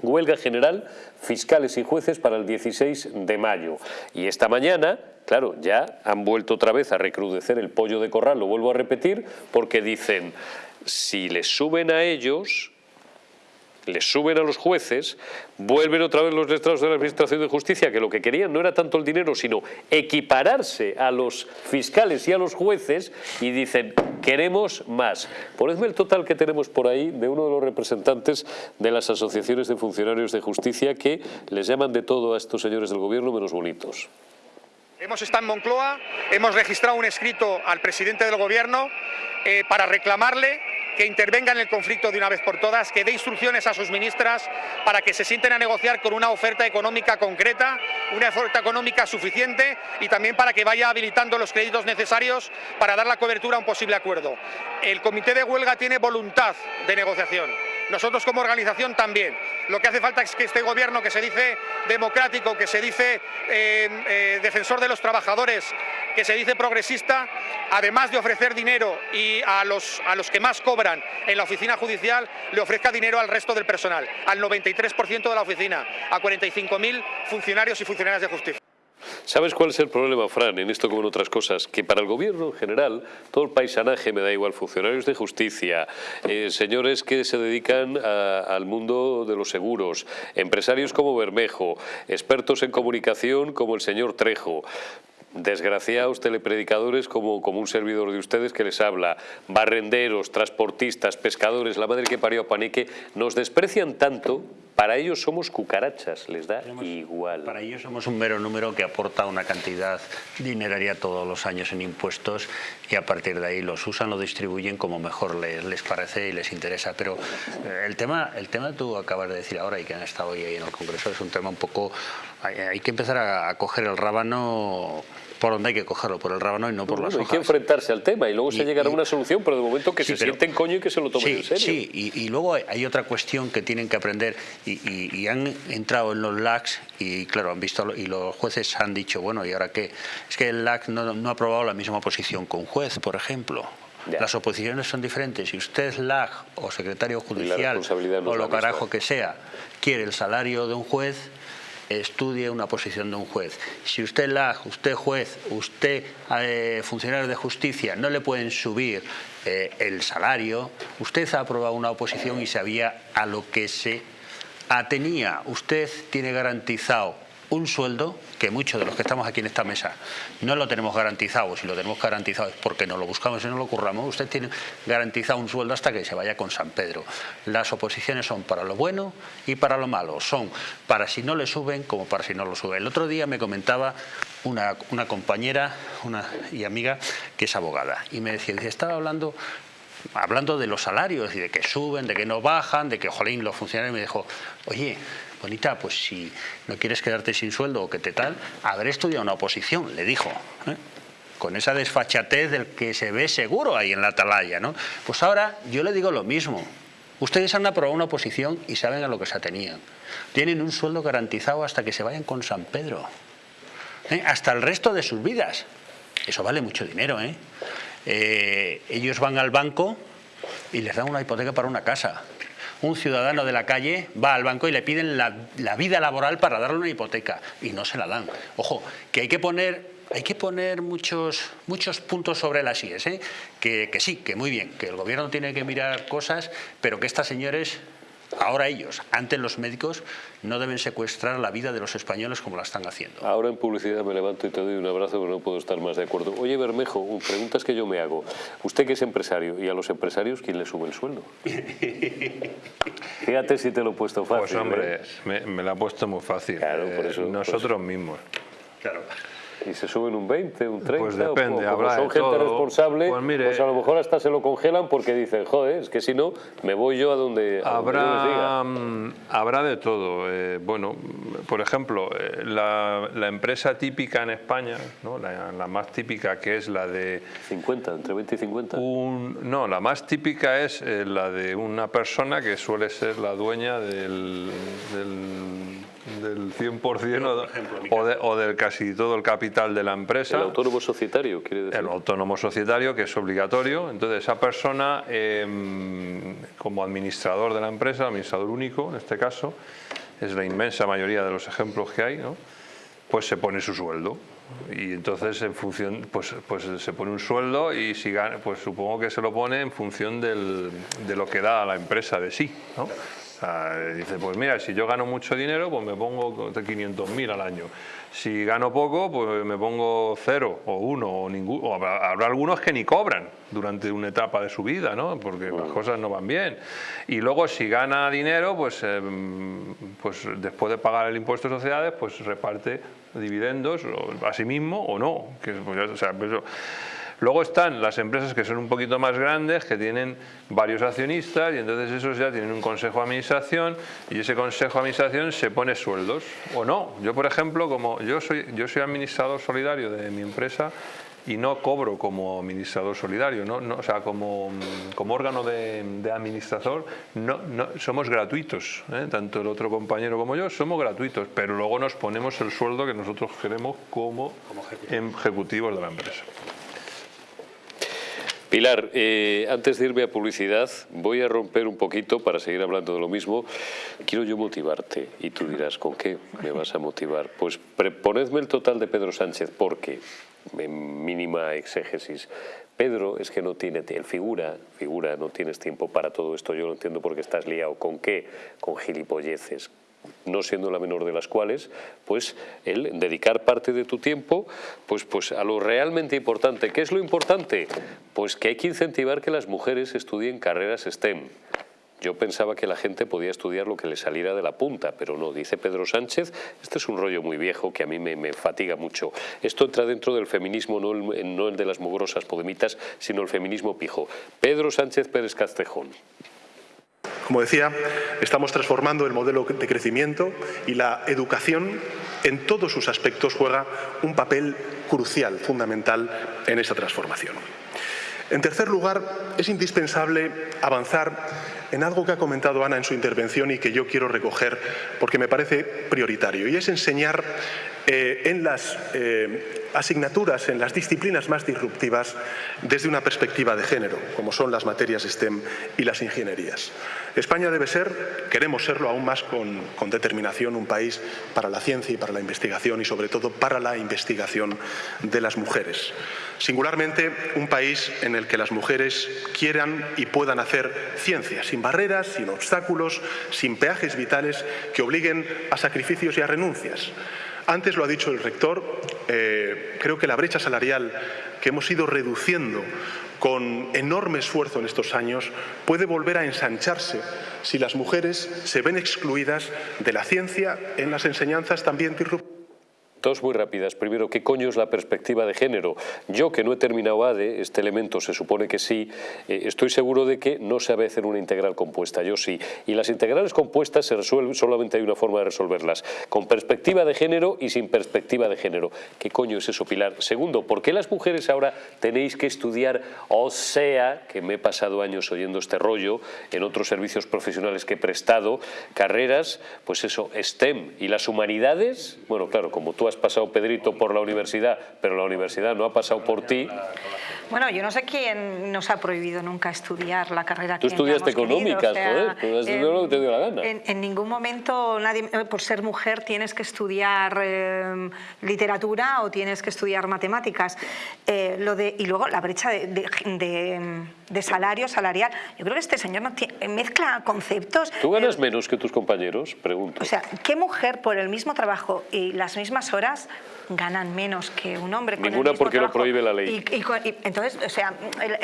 [SPEAKER 1] Huelga general, fiscales y jueces para el 16 de mayo. Y esta mañana, claro, ya han vuelto otra vez a recrudecer el pollo de corral, lo vuelvo a repetir, porque dicen, si les suben a ellos, les suben a los jueces, vuelven otra vez los letrados de la Administración de Justicia, que lo que querían no era tanto el dinero, sino equipararse a los fiscales y a los jueces, y dicen, queremos más. Ponedme el total que tenemos por ahí de uno de los representantes de las asociaciones de funcionarios de justicia que les llaman de todo a estos señores del gobierno menos bonitos.
[SPEAKER 6] Hemos estado en Moncloa, hemos registrado un escrito al presidente del gobierno eh, para reclamarle que intervenga en el conflicto de una vez por todas, que dé instrucciones a sus ministras para que se sienten a negociar con una oferta económica concreta, una oferta económica suficiente y también para que vaya habilitando los créditos necesarios para dar la cobertura a un posible acuerdo. El comité de huelga tiene voluntad de negociación. Nosotros como organización también. Lo que hace falta es que este gobierno que se dice democrático, que se dice eh, eh, defensor de los trabajadores, que se dice progresista, además de ofrecer dinero y a los, a los que más cobran en la oficina judicial, le ofrezca dinero al resto del personal, al 93% de la oficina, a 45.000 funcionarios y funcionarias de justicia.
[SPEAKER 1] ¿Sabes cuál es el problema, Fran, en esto como en otras cosas? Que para el gobierno en general, todo el paisanaje, me da igual, funcionarios de justicia, eh, señores que se dedican al mundo de los seguros, empresarios como Bermejo, expertos en comunicación como el señor Trejo, desgraciados telepredicadores como, como un servidor de ustedes que les habla, barrenderos, transportistas, pescadores, la madre que parió a Paneque, nos desprecian tanto para ellos somos cucarachas, les da igual.
[SPEAKER 4] Para ellos somos un mero número que aporta una cantidad dineraria todos los años en impuestos y a partir de ahí los usan, lo distribuyen como mejor les, les parece y les interesa. Pero eh, el tema, el tema que tú acabas de decir ahora y que han estado hoy ahí en el Congreso es un tema un poco... Hay, hay que empezar a, a coger el rábano por donde hay que cogerlo, por el rábano y no por las hojas.
[SPEAKER 1] Hay que enfrentarse al tema y luego se llegará a una solución, pero de momento que se sienten coño y que se lo tomen
[SPEAKER 4] sí,
[SPEAKER 1] en serio.
[SPEAKER 4] Sí, y, y, luego hay otra cuestión que tienen que aprender y, y, han entrado en los LACs y claro, han visto y los jueces han dicho, bueno, ¿y ahora qué? Es que el LAC no, no ha aprobado la misma posición que un juez, por ejemplo. Ya. Las oposiciones son diferentes. Si usted es LAG o secretario judicial no o lo carajo que sea, quiere el salario de un juez, estudie una posición de un juez. Si usted la, usted juez, usted eh, funcionario de justicia, no le pueden subir eh, el salario, usted ha aprobado una oposición y sabía a lo que se atenía. Usted tiene garantizado un sueldo que muchos de los que estamos aquí en esta mesa no lo tenemos garantizado, si lo tenemos garantizado es porque no lo buscamos y no lo curramos, usted tiene garantizado un sueldo hasta que se vaya con San Pedro. Las oposiciones son para lo bueno y para lo malo, son para si no le suben como para si no lo suben. El otro día me comentaba una, una compañera una, y amiga que es abogada y me decía, estaba hablando hablando de los salarios y de que suben, de que no bajan, de que jolín los funcionarios me dijo, oye, pues si no quieres quedarte sin sueldo o que te tal, haber estudiado una oposición, le dijo. ¿eh? con esa desfachatez del que se ve seguro ahí en la atalaya. ¿no? Pues ahora yo le digo lo mismo. Ustedes han aprobado una oposición y saben a lo que se atenían. Tienen un sueldo garantizado hasta que se vayan con San Pedro. ¿eh? Hasta el resto de sus vidas. Eso vale mucho dinero. ¿eh? Eh, ellos van al banco y les dan una hipoteca para una casa un ciudadano de la calle va al banco y le piden la, vida laboral para darle una hipoteca y no se la dan. Ojo, que hay que poner, hay que poner muchos, muchos puntos sobre las IES, ¿eh? que, que sí, que muy bien, que el gobierno tiene que mirar cosas, pero que estas señores Ahora ellos, antes los médicos, no deben secuestrar la vida de los españoles como la están haciendo.
[SPEAKER 1] Ahora en publicidad me levanto y te doy un abrazo, pero no puedo estar más de acuerdo. Oye, Bermejo, preguntas que yo me hago. Usted que es empresario, ¿y a los empresarios quién le sube el sueldo? Fíjate si te lo he puesto fácil.
[SPEAKER 3] Pues hombre,
[SPEAKER 1] ¿eh?
[SPEAKER 3] me, me, lo ha puesto muy fácil.
[SPEAKER 1] Claro, por eso,
[SPEAKER 3] eh, nosotros
[SPEAKER 1] por eso.
[SPEAKER 3] mismos.
[SPEAKER 1] Claro. ¿Y se suben un 20, un 30?
[SPEAKER 3] Pues depende,
[SPEAKER 1] como
[SPEAKER 3] habrá
[SPEAKER 1] son
[SPEAKER 3] de
[SPEAKER 1] gente
[SPEAKER 3] todo.
[SPEAKER 1] responsable,
[SPEAKER 3] Pues mire-
[SPEAKER 1] pues a lo mejor hasta se lo congelan porque dicen, joder, es que si no, me voy yo a donde, a donde diga".
[SPEAKER 3] Habrá, mm, habrá de todo. Eh, bueno, por ejemplo, eh, la, la empresa típica en España, ¿no? la, la más típica que es la de
[SPEAKER 1] 50, entre 20 y 50.
[SPEAKER 3] un... No, la más típica es eh, la de una persona que suele ser la dueña del, del, del 100% o,
[SPEAKER 4] ejemplo, mi
[SPEAKER 3] o, de- o del casi todo el capital de la empresa.
[SPEAKER 1] el autónomo societario, quiere decir.
[SPEAKER 3] El autónomo societario, que es obligatorio. Entonces, esa persona, eh, como administrador de la empresa, administrador único en este caso, es la inmensa mayoría de los ejemplos que hay, ¿no? pues se pone su sueldo. Y entonces, en función, pues, pues se pone un sueldo y si gana, pues supongo que se lo pone en función del- de lo que da a la empresa de sí. ¿no? Sea, dice, pues mira, si yo gano mucho dinero, pues me pongo de 500.000 al año. Si gano poco, pues me pongo cero o uno o ninguno. Habrá, habrá algunos que ni cobran durante una etapa de su vida, ¿no? Porque las cosas no van bien. Y luego si gana dinero, pues, em, pues después de pagar el impuesto de sociedades, pues reparte dividendos o a sí mismo o no. Que, pues, o sea, pues. Luego están las empresas que son un poquito más grandes, que tienen varios accionistas y entonces esos ya tienen un consejo de administración y ese consejo de administración se pone sueldos o no. Yo, por ejemplo, como yo soy, yo soy administrador solidario de mi empresa y no cobro como administrador solidario, ¿no? No, o sea, como, como órgano de, de administrador, no, no, somos gratuitos, ¿eh? tanto el otro compañero como yo, somos gratuitos, pero luego nos ponemos el sueldo que nosotros queremos como ejecutivos de la empresa.
[SPEAKER 1] Pilar, eh, antes de irme a publicidad, voy a romper un poquito para seguir hablando de lo mismo. Quiero yo motivarte y tú dirás, ¿con qué me vas a motivar? Pues ponedme el total de Pedro Sánchez, porque, en mínima exégesis, Pedro es que no tiene, el figura, figura, no tienes tiempo para todo esto, yo lo entiendo porque estás liado. ¿Con qué? Con gilipolleces, no siendo la menor de las cuales, pues el dedicar parte de tu tiempo pues, pues a lo realmente importante. ¿Qué es lo importante? Pues que hay que incentivar que las mujeres estudien carreras STEM. Yo pensaba que la gente podía estudiar lo que le saliera de la punta, pero no, dice Pedro Sánchez, este es un rollo muy viejo que a mí me, fatiga mucho. Esto entra dentro del feminismo, no el, el de las mugrosas podemitas, sino el feminismo pijo. Pedro Sánchez Pérez Castejón.
[SPEAKER 7] Como decía, estamos transformando el modelo de crecimiento y la educación en todos sus aspectos juega un papel crucial, fundamental en esa transformación. En tercer lugar, es indispensable avanzar en algo que ha comentado Ana en su intervención y que yo quiero recoger porque me parece prioritario, y es enseñar eh, en las eh, asignaturas, en las disciplinas más disruptivas desde una perspectiva de género, como son las materias STEM y las ingenierías. España debe ser, queremos serlo aún más con, con determinación, un país para la ciencia y para la investigación y sobre todo para la investigación de las mujeres. Singularmente, un país en el que las mujeres quieran y puedan hacer ciencia, sin barreras, sin obstáculos, sin peajes vitales que obliguen a sacrificios y a renuncias. Antes lo ha dicho el rector, eh, creo que la brecha salarial que hemos ido reduciendo con enorme esfuerzo en estos años puede volver a ensancharse si las mujeres se ven excluidas de la ciencia en las enseñanzas también disruptivas
[SPEAKER 1] Dos muy rápidas. Primero, ¿qué coño es la perspectiva de género? Yo, que no he terminado ADE, este elemento se supone que sí, eh, estoy seguro de que no sabe hacer una integral compuesta, yo sí. Y las integrales compuestas se resuelven, solamente hay una forma de resolverlas, con perspectiva de género y sin perspectiva de género. ¿Qué coño es eso, Pilar? Segundo, ¿por qué las mujeres ahora tenéis que estudiar, o sea, que me he pasado años oyendo este rollo, en otros servicios profesionales que he prestado, carreras, pues eso, STEM y las humanidades, bueno, claro, como tú has pasado, Pedrito, por la universidad, pero la universidad no ha pasado por ti.
[SPEAKER 5] Bueno, yo no sé quién nos ha prohibido nunca estudiar la carrera
[SPEAKER 1] que Tú estudiaste económicas, joder, tú has lo que te dio la gana.
[SPEAKER 5] En, ningún momento, nadie, eh, por ser mujer, tienes que estudiar eh, literatura o tienes que estudiar matemáticas. Eh, lo de, y luego la brecha de, de, salario, salarial. Yo creo que este señor no mezcla conceptos.
[SPEAKER 1] ¿Tú ganas menos que tus compañeros? Pregunto.
[SPEAKER 5] O sea, ¿qué mujer por el mismo trabajo y las mismas horas ganan menos que un hombre.
[SPEAKER 1] Ninguna porque lo prohíbe la ley.
[SPEAKER 5] Y, entonces, o sea,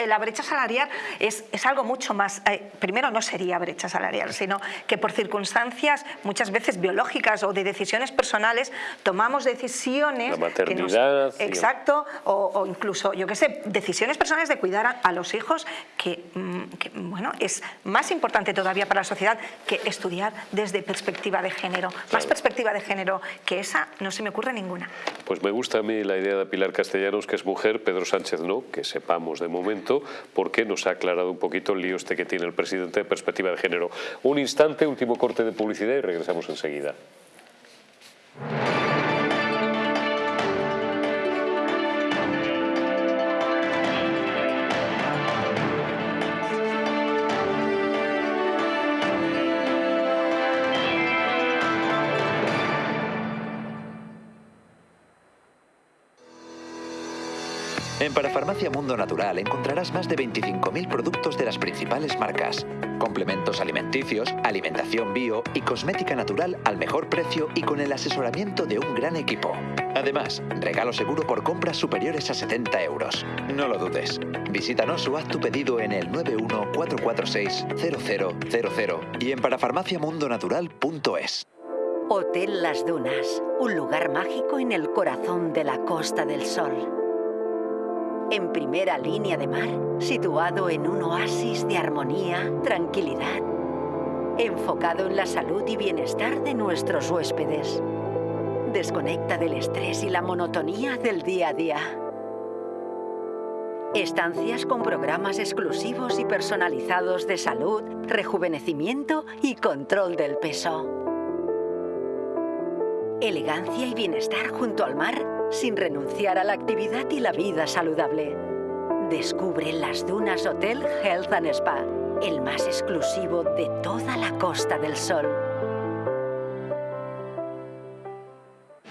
[SPEAKER 5] la brecha salarial es, es algo mucho más... Eh, primero, no sería brecha salarial, sino que por circunstancias muchas veces biológicas o de decisiones personales tomamos decisiones...
[SPEAKER 1] La maternidad...
[SPEAKER 5] exacto, o, incluso, yo qué sé, decisiones personales de cuidar a, los hijos que, mm, que, bueno, es más importante todavía para la sociedad que estudiar desde perspectiva de género. Más perspectiva de género que esa no se me ocurre ninguna.
[SPEAKER 1] Pues me gusta a mí la idea de Pilar Castellanos, que es mujer, Pedro Sánchez no, que sepamos de momento, porque nos ha aclarado un poquito el lío este que tiene el presidente de perspectiva de género. Un instante, último corte de publicidad y regresamos enseguida.
[SPEAKER 8] En Parafarmacia Mundo Natural encontrarás más de 25.000 productos de las principales marcas, complementos alimenticios, alimentación bio y cosmética natural al mejor precio y con el asesoramiento de un gran equipo. Además, regalo seguro por compras superiores a 70 euros. No lo dudes. Visítanos o haz tu pedido en el 914460000 y en parafarmaciamundonatural.es.
[SPEAKER 9] Hotel Las Dunas, un lugar mágico en el corazón de la Costa del Sol en primera línea de mar, situado en un oasis de armonía, tranquilidad, enfocado en la salud y bienestar de nuestros huéspedes. Desconecta del estrés y la monotonía del día a día. Estancias con programas exclusivos y personalizados de salud, rejuvenecimiento y control del peso. Elegancia y bienestar junto al mar sin renunciar a la actividad y la vida saludable. Descubre las Dunas Hotel Health and Spa, el más exclusivo de toda la Costa del Sol.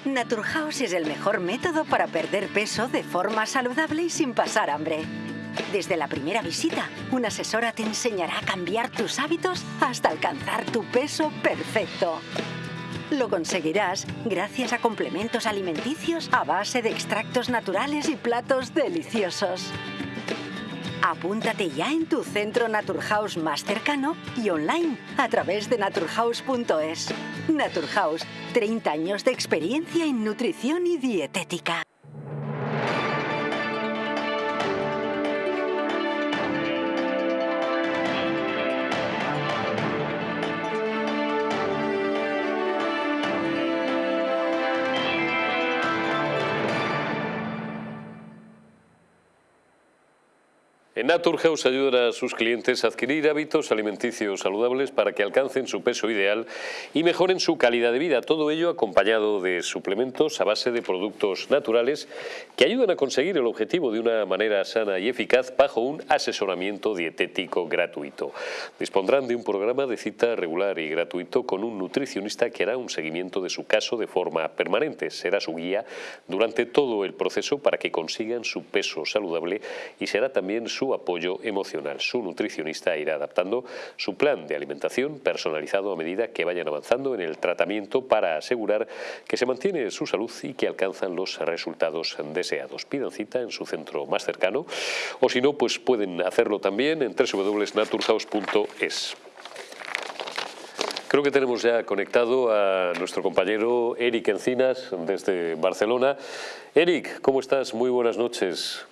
[SPEAKER 9] Naturhaus es el mejor método para perder peso de forma saludable y sin pasar hambre. Desde la primera visita, una asesora te enseñará a cambiar tus hábitos hasta alcanzar tu peso perfecto. Lo conseguirás gracias a complementos alimenticios a base de extractos naturales y platos deliciosos. Apúntate ya en tu centro Naturhaus más cercano y online a través de naturhaus.es. Naturhaus, 30 años de experiencia en nutrición y dietética.
[SPEAKER 1] En Naturhaus ayudan a sus clientes a adquirir hábitos alimenticios saludables para que alcancen su peso ideal y mejoren su calidad de vida. Todo ello acompañado de suplementos a base de productos naturales que ayudan a conseguir el objetivo de una manera sana y eficaz bajo un asesoramiento dietético gratuito. Dispondrán de un programa de cita regular y gratuito con un nutricionista que hará un seguimiento de su caso de forma permanente. Será su guía durante todo el proceso para que consigan su peso saludable y será también su apoyo emocional. Su nutricionista irá adaptando su plan de alimentación personalizado a medida que vayan avanzando en el tratamiento para asegurar que se mantiene su salud y que alcanzan los resultados deseados. Pidan cita en su centro más cercano o si no, pues pueden hacerlo también en www.naturhaus.es. Creo que tenemos ya conectado a nuestro compañero Eric Encinas desde Barcelona. Eric, ¿cómo estás? Muy buenas noches.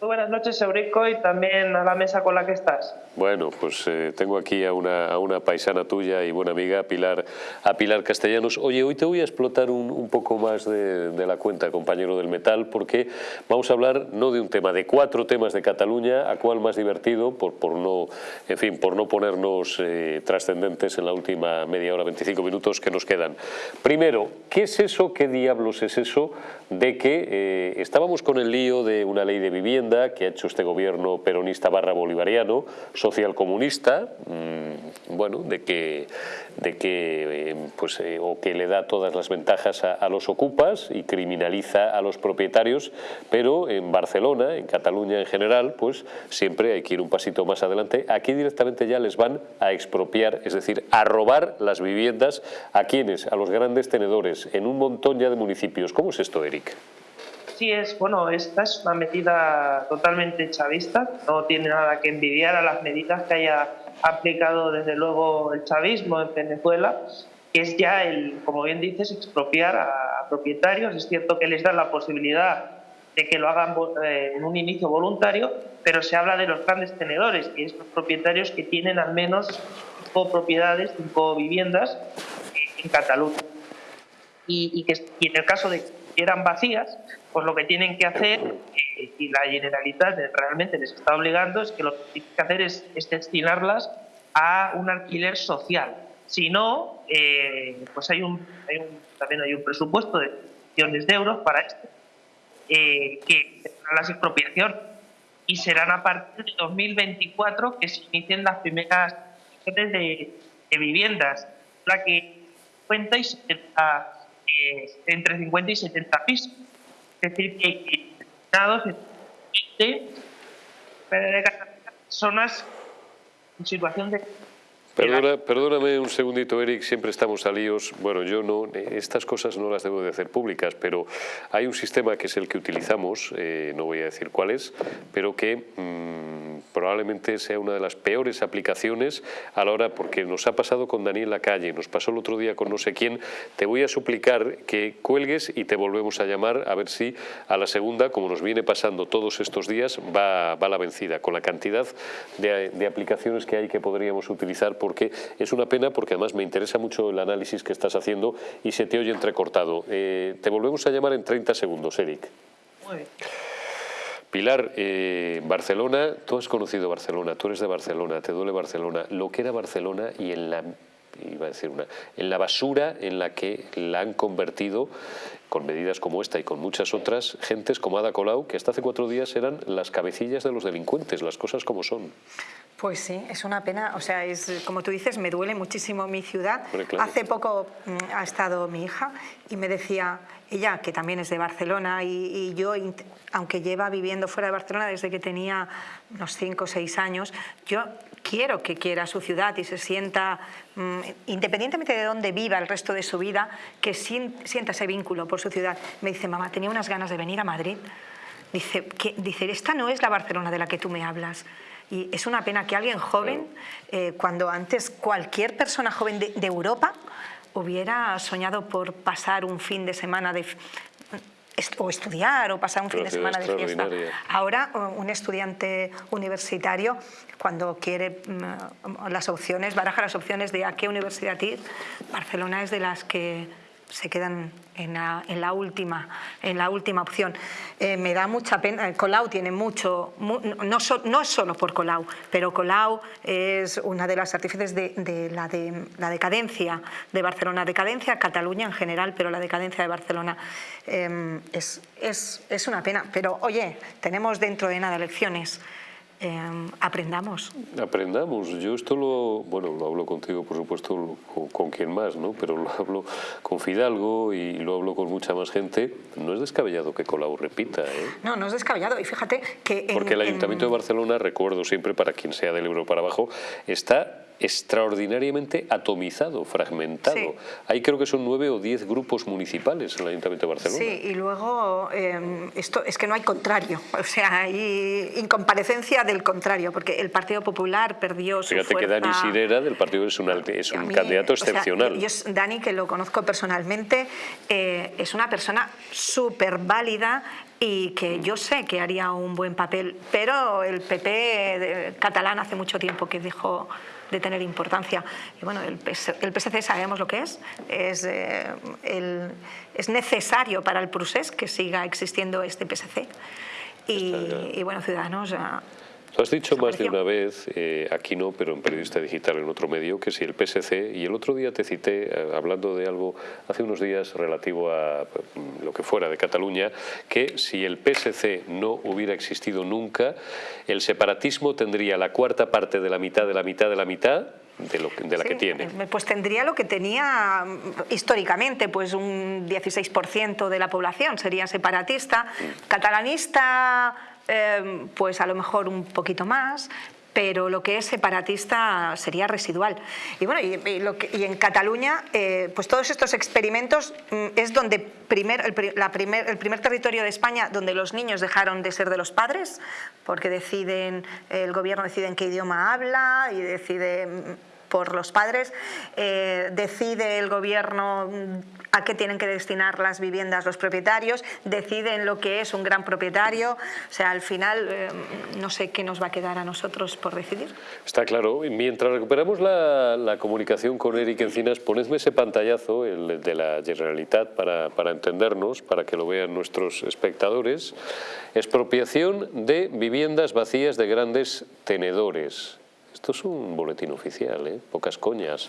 [SPEAKER 10] Muy buenas noches, Eurico, y también a la mesa con la que estás.
[SPEAKER 1] Bueno, pues eh, tengo aquí a una, a una, paisana tuya y buena amiga, Pilar, a Pilar Castellanos. Oye, hoy te voy a explotar un, un poco más de, de, la cuenta, compañero del metal, porque vamos a hablar no de un tema, de cuatro temas de Cataluña, a cuál más divertido, por, por no, en fin, por no ponernos eh, trascendentes en la última media hora, 25 minutos que nos quedan. Primero, ¿qué es eso, qué diablos es eso de que eh, estábamos con el lío de una ley de vivienda que ha hecho este gobierno peronista barra bolivariano, socialcomunista, mmm, bueno, de que, de que, eh, pues, eh, o que le da todas las ventajas a, a, los ocupas y criminaliza a los propietarios, pero en Barcelona, en Cataluña en general, pues siempre hay que ir un pasito más adelante. Aquí directamente ya les van a expropiar, es decir, a robar las viviendas a quienes, a los grandes tenedores, en un montón ya de municipios. ¿Cómo es esto, Eric?
[SPEAKER 10] Sí, es, bueno, esta es una medida totalmente chavista, no tiene nada que envidiar a las medidas que haya aplicado desde luego el chavismo en Venezuela, que es ya el, como bien dices, expropiar a propietarios. Es cierto que les dan la posibilidad de que lo hagan eh, en un inicio voluntario, pero se habla de los grandes tenedores, que es los propietarios que tienen al menos cinco propiedades, cinco viviendas en Cataluña. Y, que y en el caso de que quieran vacías, pues lo que tienen que hacer, eh, y la Generalitat realmente les está obligando, es que lo que tienen que hacer es, es destinarlas a un alquiler social. Si no, eh, pues hay un, hay un, también hay un presupuesto de millones de euros para esto, eh, que las expropiaciones y serán a partir de 2024 que se inicien las primeras de, de viviendas, la que cuenta y 70, eh, entre 50 y 70 pisos. Es decir, que destinados de personas en situación de
[SPEAKER 1] Perdona, perdóname un segundito, Eric, siempre estamos a líos. Bueno, yo no, estas cosas no las debo de hacer públicas, pero hay un sistema que es el que utilizamos, eh, no voy a decir cuál es, pero que mmm, probablemente sea una de las peores aplicaciones a la hora, porque nos ha pasado con Daniel Lacalle, nos pasó el otro día con no sé quién, te voy a suplicar que cuelgues y te volvemos a llamar a ver si a la segunda, como nos viene pasando todos estos días, va, va la vencida, con la cantidad de, de aplicaciones que hay que podríamos utilizar por porque es una pena porque además me interesa mucho el análisis que estás haciendo y se te oye entrecortado. Eh, te volvemos a llamar en 30 segundos, Eric.
[SPEAKER 10] Muy bien.
[SPEAKER 1] Pilar, eh, Barcelona, tú has conocido Barcelona, tú eres de Barcelona, te duele Barcelona, lo que era Barcelona y en la iba a decir una, en la basura en la que la han convertido con medidas como esta y con muchas otras, gentes como Ada Colau, que hasta hace cuatro días eran las cabecillas de los delincuentes, las cosas como son.
[SPEAKER 5] Pues sí, es una pena. O sea, es como tú dices, me duele muchísimo mi ciudad. Claro. Hace poco mm, ha estado mi hija y me decía, ella que también es de Barcelona y, y yo, aunque lleva viviendo fuera de Barcelona desde que tenía unos 5 o 6 años, yo quiero que quiera su ciudad y se sienta, mm, independientemente de dónde viva el resto de su vida, que sienta ese vínculo por su ciudad. Me dice, mamá, tenía unas ganas de venir a Madrid. Dice, que, dice, esta no es la Barcelona de la que tú me hablas. Y es una pena que alguien joven, eh, cuando antes cualquier persona joven de, Europa hubiera soñado por pasar un fin de semana de, o estudiar o pasar un fin de semana de fiesta. Ahora un estudiante universitario cuando quiere mm, las opciones, baraja las opciones de a qué universidad ir, Barcelona es de las que se quedan en la, última, en la última opción. Eh, me da mucha pena, Colau tiene mucho, no, no, es solo por Colau, pero Colau es una de las artífices de, la, de la decadencia de Barcelona, decadencia Cataluña en general, pero la decadencia de Barcelona em, es, es, es una pena. Pero oye, tenemos dentro de nada elecciones. Em, aprendamos.
[SPEAKER 1] Aprendamos. Yo esto lo, bueno, lo hablo contigo, por supuesto, con, quien más, ¿no? Pero lo hablo con Fidalgo y lo hablo con mucha más gente. No es descabellado que Colau repita, ¿eh?
[SPEAKER 5] No, no es descabellado. Y fíjate que...
[SPEAKER 1] Porque el Ayuntamiento de Barcelona, recuerdo siempre, para quien sea del Ebro para abajo, está extraordinariamente atomizado, fragmentado. Hay creo que son nueve o diez grupos municipales en el Ayuntamiento de Barcelona.
[SPEAKER 5] Sí, y luego em, esto es que no hay contrario, o sea, hay incomparecencia del contrario, porque el Partido Popular perdió su
[SPEAKER 1] Fíjate que Dani Sirera del Partido es un, es un candidato excepcional.
[SPEAKER 5] yo, Dani, que lo conozco personalmente, eh, es una persona súper válida, y que yo sé que haría un buen papel, pero el PP catalán hace mucho tiempo que dejó de tener importancia. Y bueno, el, PSC sabemos lo que es, es, eh, es necesario para el procés que siga existiendo este PSC. Y, y bueno, Ciudadanos
[SPEAKER 1] Tú has dicho más de una vez, eh, aquí no, pero en Periodista Digital, en otro medio, que si el PSC, y el otro día te cité, eh, hablando de algo hace unos días relativo a mm, lo que fuera de Cataluña, que si el PSC no hubiera existido nunca, el separatismo tendría la cuarta parte de la mitad de la mitad de la mitad de, lo, de la que tiene.
[SPEAKER 5] Eh, pues tendría lo que tenía mm, históricamente, pues un 16% de la población sería separatista, mm. catalanista Em, pues a lo mejor un poquito más, pero lo que es separatista sería residual. Y bueno, y, en Cataluña, eh, pues todos estos experimentos mm, es donde primer, el, primer, el primer territorio de España donde los niños dejaron de ser de los padres, porque deciden, el gobierno decide en qué idioma habla y decide por los padres, eh, decide el gobierno a qué tienen que destinar las viviendas los propietarios, deciden lo que es un gran propietario, o sea, al final eh, no sé qué nos va a quedar a nosotros por decidir.
[SPEAKER 1] Está claro, mientras recuperamos la, comunicación con Eric Encinas, ponedme ese pantallazo, el de la Generalitat, para, para entendernos, para que lo vean nuestros espectadores. Expropiación de viviendas vacías de grandes tenedores. Esto es un boletín oficial, ¿eh? pocas coñas.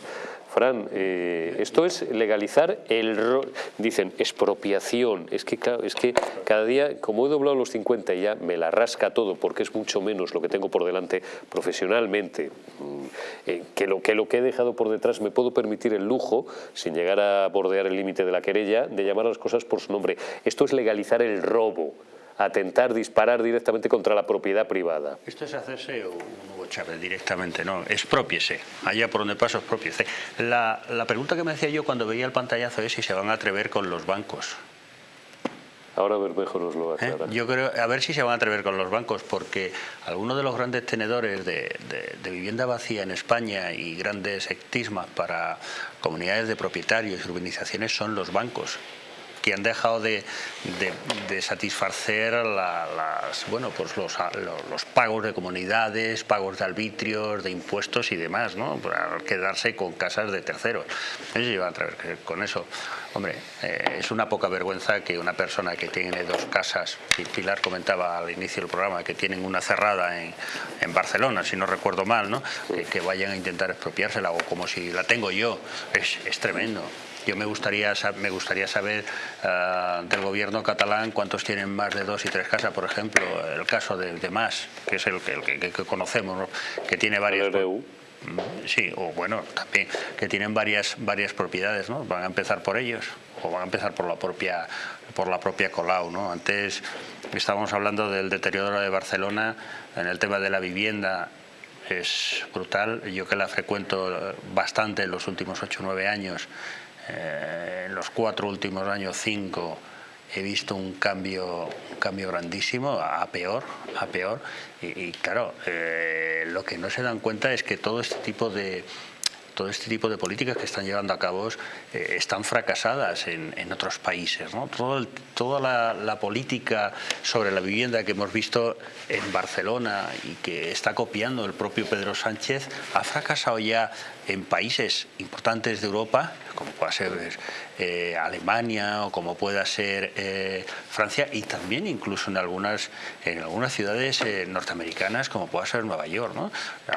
[SPEAKER 1] Fran, eh, esto es legalizar el... Dicen, expropiación. Es que, es que cada día, como he doblado los 50 y ya me la rasca todo, porque es mucho menos lo que tengo por delante profesionalmente, mm, eh, que, lo, que lo que he dejado por detrás, me puedo permitir el lujo, sin llegar a bordear el límite de la querella, de llamar a las cosas por su nombre. Esto es legalizar el robo atentar, disparar directamente contra la propiedad privada.
[SPEAKER 4] Esto es hacerse un Hugo Chávez directamente, no, expropiese, allá por donde paso expropiese. La, la pregunta que me hacía yo cuando veía el pantallazo es si se van a atrever con los bancos.
[SPEAKER 1] Ahora Bermejo nos lo.
[SPEAKER 4] ¿Eh? Yo creo, a ver si se van a atrever con los bancos, porque algunos de los grandes tenedores de, de, vivienda vacía en España y grandes ectismas para comunidades de propietarios y urbanizaciones son los bancos que han dejado de, satisfacer las, bueno, pues los, los, pagos de comunidades, pagos de arbitrios, de impuestos y demás, ¿no? para quedarse con casas de terceros. Ellos a través con eso. Hombre, eh, es una poca vergüenza que una persona que tiene dos casas, y Pilar comentaba al inicio del programa, que tienen una cerrada en, en Barcelona, si no recuerdo mal, ¿no? que, vayan a intentar expropiársela o como si la tengo yo. Es, es tremendo. Yo me gustaría, me gustaría saber eh, del gobierno catalán cuántos tienen más de dos y tres casas, por ejemplo, el caso de, de Mas, que es el, que, conocemos, que tiene varias... Mm, sí, o bueno, también que tienen varias varias propiedades, ¿no? Van a empezar por ellos o van a empezar por la propia por la propia Colau, ¿no? Antes estábamos hablando del deterioro de Barcelona en el tema de la vivienda es brutal. Yo que la frecuento bastante en los últimos 8 o 9 años, eh, en los cuatro últimos años, cinco, he visto un cambio, un cambio grandísimo, a peor, a peor. Y, claro, eh, lo que no se dan cuenta es que todo este tipo de todo este tipo de políticas que están llevando a cabo eh, están fracasadas en, otros países. ¿no? toda la, la, política sobre la vivienda que hemos visto en Barcelona y que está copiando el propio Pedro Sánchez ha fracasado ya en países importantes de Europa, como pueda ser eh, Alemania o como pueda ser eh, Francia, y también incluso en algunas, en algunas ciudades eh, norteamericanas, como pueda ser Nueva York. ¿no?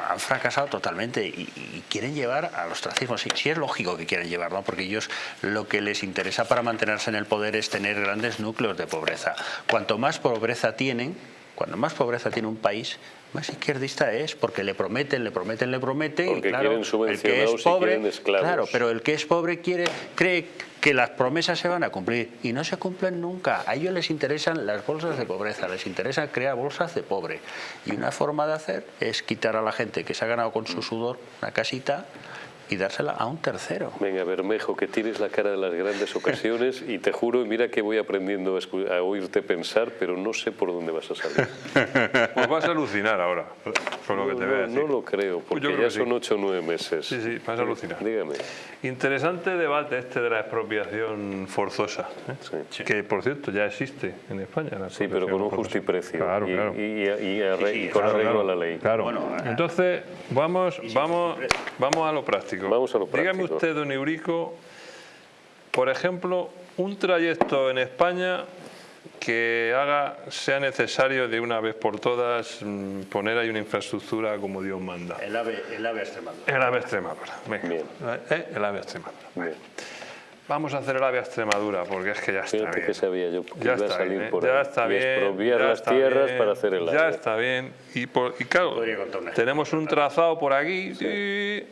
[SPEAKER 4] Han fracasado totalmente y, quieren llevar al ostracismo. Sí, sí es lógico que quieran llevar, ¿no? porque ellos lo que les interesa para mantenerse en el poder es tener grandes núcleos de pobreza. Cuanto más pobreza tienen, cuando más pobreza tiene un país, más izquierdista es, porque le prometen, le prometen, le prometen, y claro, el que es pobre, claro, pero el que es pobre quiere, cree que las promesas se van a cumplir y no se cumplen nunca. A ellos les interesan las bolsas de pobreza, les interesa crear bolsas de pobre. Y una forma de hacer es quitar a la gente que se ha ganado con su sudor una casita y dársela a un tercero.
[SPEAKER 1] Venga, Bermejo, que tienes la cara de las grandes ocasiones y te juro, mira que voy aprendiendo a, oírte pensar, pero no sé por dónde vas a salir.
[SPEAKER 3] pues vas a alucinar ahora, por lo que te veo.
[SPEAKER 1] No lo creo, porque ya son ocho o nueve meses.
[SPEAKER 3] Sí, sí, vas a alucinar.
[SPEAKER 1] Dígame.
[SPEAKER 3] Interesante debate este de la expropiación forzosa, ¿eh? que por cierto ya existe en España.
[SPEAKER 1] sí, pero con un justiprecio
[SPEAKER 3] claro,
[SPEAKER 1] y,
[SPEAKER 3] claro.
[SPEAKER 1] y, con arreglo a la ley.
[SPEAKER 3] Claro. Bueno, Entonces, vamos, vamos, vamos a lo práctico.
[SPEAKER 1] Vamos a lo práctico.
[SPEAKER 3] Dígame usted, don Eurico, por ejemplo, un trayecto en España que haga sea necesario de una vez por todas mm, poner ahí una infraestructura como Dios manda.
[SPEAKER 4] El AVE, el ave Extremadura.
[SPEAKER 3] El AVE Extremadura. Bien. ¿Eh? El AVE Extremadura. Bien. Vamos a hacer el AVE Extremadura porque es que ya está
[SPEAKER 1] Fíjate
[SPEAKER 3] bien.
[SPEAKER 1] que sabía yo que
[SPEAKER 3] ya
[SPEAKER 1] iba a salir
[SPEAKER 3] bien,
[SPEAKER 1] por
[SPEAKER 3] ya
[SPEAKER 1] ahí.
[SPEAKER 3] Está bien,
[SPEAKER 1] expropiar
[SPEAKER 3] ya
[SPEAKER 1] las
[SPEAKER 3] está
[SPEAKER 1] tierras
[SPEAKER 3] bien,
[SPEAKER 1] para hacer el AVE.
[SPEAKER 3] Ya está bien. Y, por, y claro, tenemos un trazado por aquí. Sí. Y,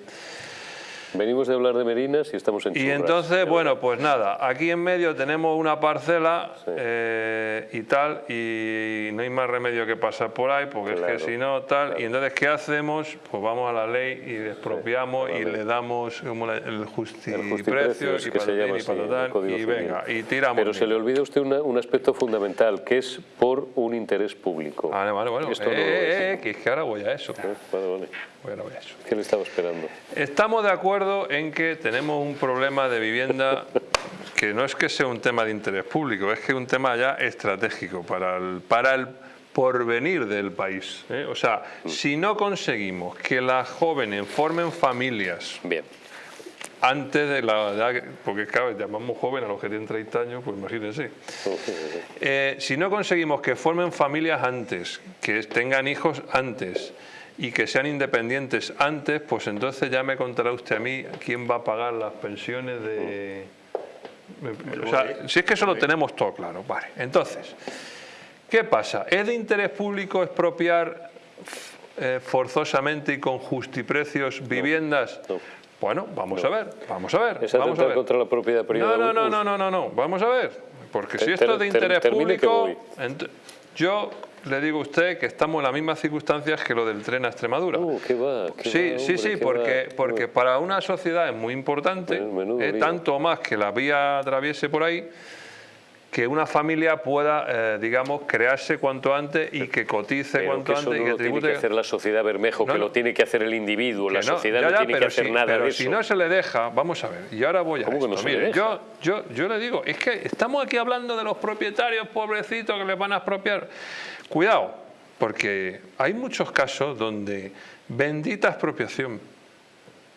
[SPEAKER 1] Venimos de hablar de Merinas y estamos en
[SPEAKER 3] Y entonces, bueno, pues nada, aquí en medio tenemos una parcela eh, y tal, y no hay más remedio que pasar por ahí, porque es que si no, tal, y entonces, ¿qué hacemos? Pues vamos a la ley y expropiamos y le damos como el, justiprecio, y para y, y venga, y tiramos.
[SPEAKER 1] Pero se le olvida usted un aspecto fundamental, que es por un interés público.
[SPEAKER 3] Vale, vale, bueno, Esto eh, no eh, que ahora voy a eso.
[SPEAKER 1] Vale, vale.
[SPEAKER 3] Voy a eso.
[SPEAKER 1] ¿Qué le estaba esperando?
[SPEAKER 3] Estamos de acuerdo en que tenemos un problema de vivienda que no es que sea un tema de interés público, es que es un tema ya estratégico para el, para el porvenir del país. ¿eh? O sea, si no conseguimos que las jóvenes formen familias
[SPEAKER 1] Bien.
[SPEAKER 3] antes de la edad, porque claro, llamamos joven a los que tienen 30 años, pues imagínense. Eh, si no conseguimos que formen familias antes, que tengan hijos antes, y que sean independientes antes, pues entonces ya me contará usted a mí quién va a pagar las pensiones de... O sea, si es que eso lo tenemos todo claro. Vale, entonces, ¿qué pasa? ¿Es de interés público expropiar eh, forzosamente y con justiprecios viviendas? Bueno, vamos a ver, vamos a ver.
[SPEAKER 1] ¿Es
[SPEAKER 3] vamos a ver.
[SPEAKER 1] contra la propiedad privada?
[SPEAKER 3] No, no, no, no, no, no, vamos a ver. Porque si esto es de interés público, yo le digo a usted que estamos en las mismas circunstancias que lo del tren a Extremadura.
[SPEAKER 1] Uh, ¿qué va,
[SPEAKER 3] sí, sí, sí, porque, porque para una sociedad es muy importante, eh, tanto más que la vía atraviese por ahí, que una familia pueda, eh, digamos, crearse cuanto antes y que cotice cuanto antes. y que
[SPEAKER 1] lo tiene que hacer la sociedad Bermejo, que lo tiene que hacer el individuo, la sociedad no tiene que hacer nada
[SPEAKER 3] pero
[SPEAKER 1] de
[SPEAKER 3] si no se le deja, vamos a ver, y ahora voy a
[SPEAKER 1] ¿Cómo
[SPEAKER 3] esto.
[SPEAKER 1] Que no
[SPEAKER 3] Mire? Yo, yo, yo le digo, es que estamos aquí hablando de los propietarios pobrecitos que les van a expropiar. Cuidado, porque hay muchos casos donde bendita expropiación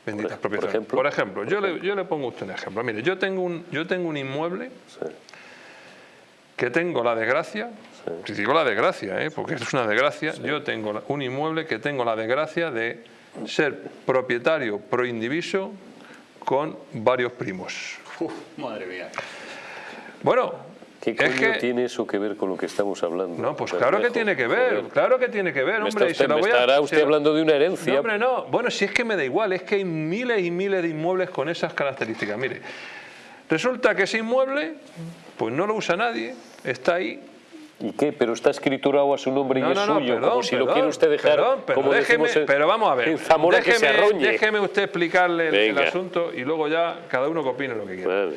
[SPEAKER 3] Bendita
[SPEAKER 1] por,
[SPEAKER 3] expropiación.
[SPEAKER 1] Por ejemplo,
[SPEAKER 3] por ejemplo yo, le, yo le pongo a usted un ejemplo. Mire, yo tengo un, yo tengo un inmueble
[SPEAKER 1] Sí.
[SPEAKER 3] que tengo la desgracia, si digo la desgracia, ¿eh? porque es una desgracia, yo tengo un inmueble que tengo la desgracia de ser propietario proindiviso con varios primos.
[SPEAKER 4] madre mía.
[SPEAKER 3] Bueno,
[SPEAKER 1] ¿Qué
[SPEAKER 3] es
[SPEAKER 1] coño
[SPEAKER 3] que...
[SPEAKER 1] tiene eso que ver con lo que estamos hablando?
[SPEAKER 3] No, pues claro que tiene que ver,
[SPEAKER 1] Joder.
[SPEAKER 3] claro que tiene que ver, hombre.
[SPEAKER 1] está
[SPEAKER 3] y se lo voy a-
[SPEAKER 1] estará usted hablando de una herencia.
[SPEAKER 3] No, hombre, no. Bueno, si es que me da igual, es que hay miles y miles de inmuebles con esas características. Mire, resulta que ese inmueble, pues no lo usa nadie, está ahí,
[SPEAKER 1] ¿Y qué? Pero está escriturado a su nombre y es suyo, como si lo quiere usted dejar,
[SPEAKER 3] pero
[SPEAKER 1] como
[SPEAKER 3] déjeme,
[SPEAKER 1] decimos
[SPEAKER 3] pero vamos a ver, déjeme,
[SPEAKER 1] que se arroñe.
[SPEAKER 3] déjeme usted explicarle el, asunto y luego ya cada uno que opine lo que quiera.
[SPEAKER 1] Vale.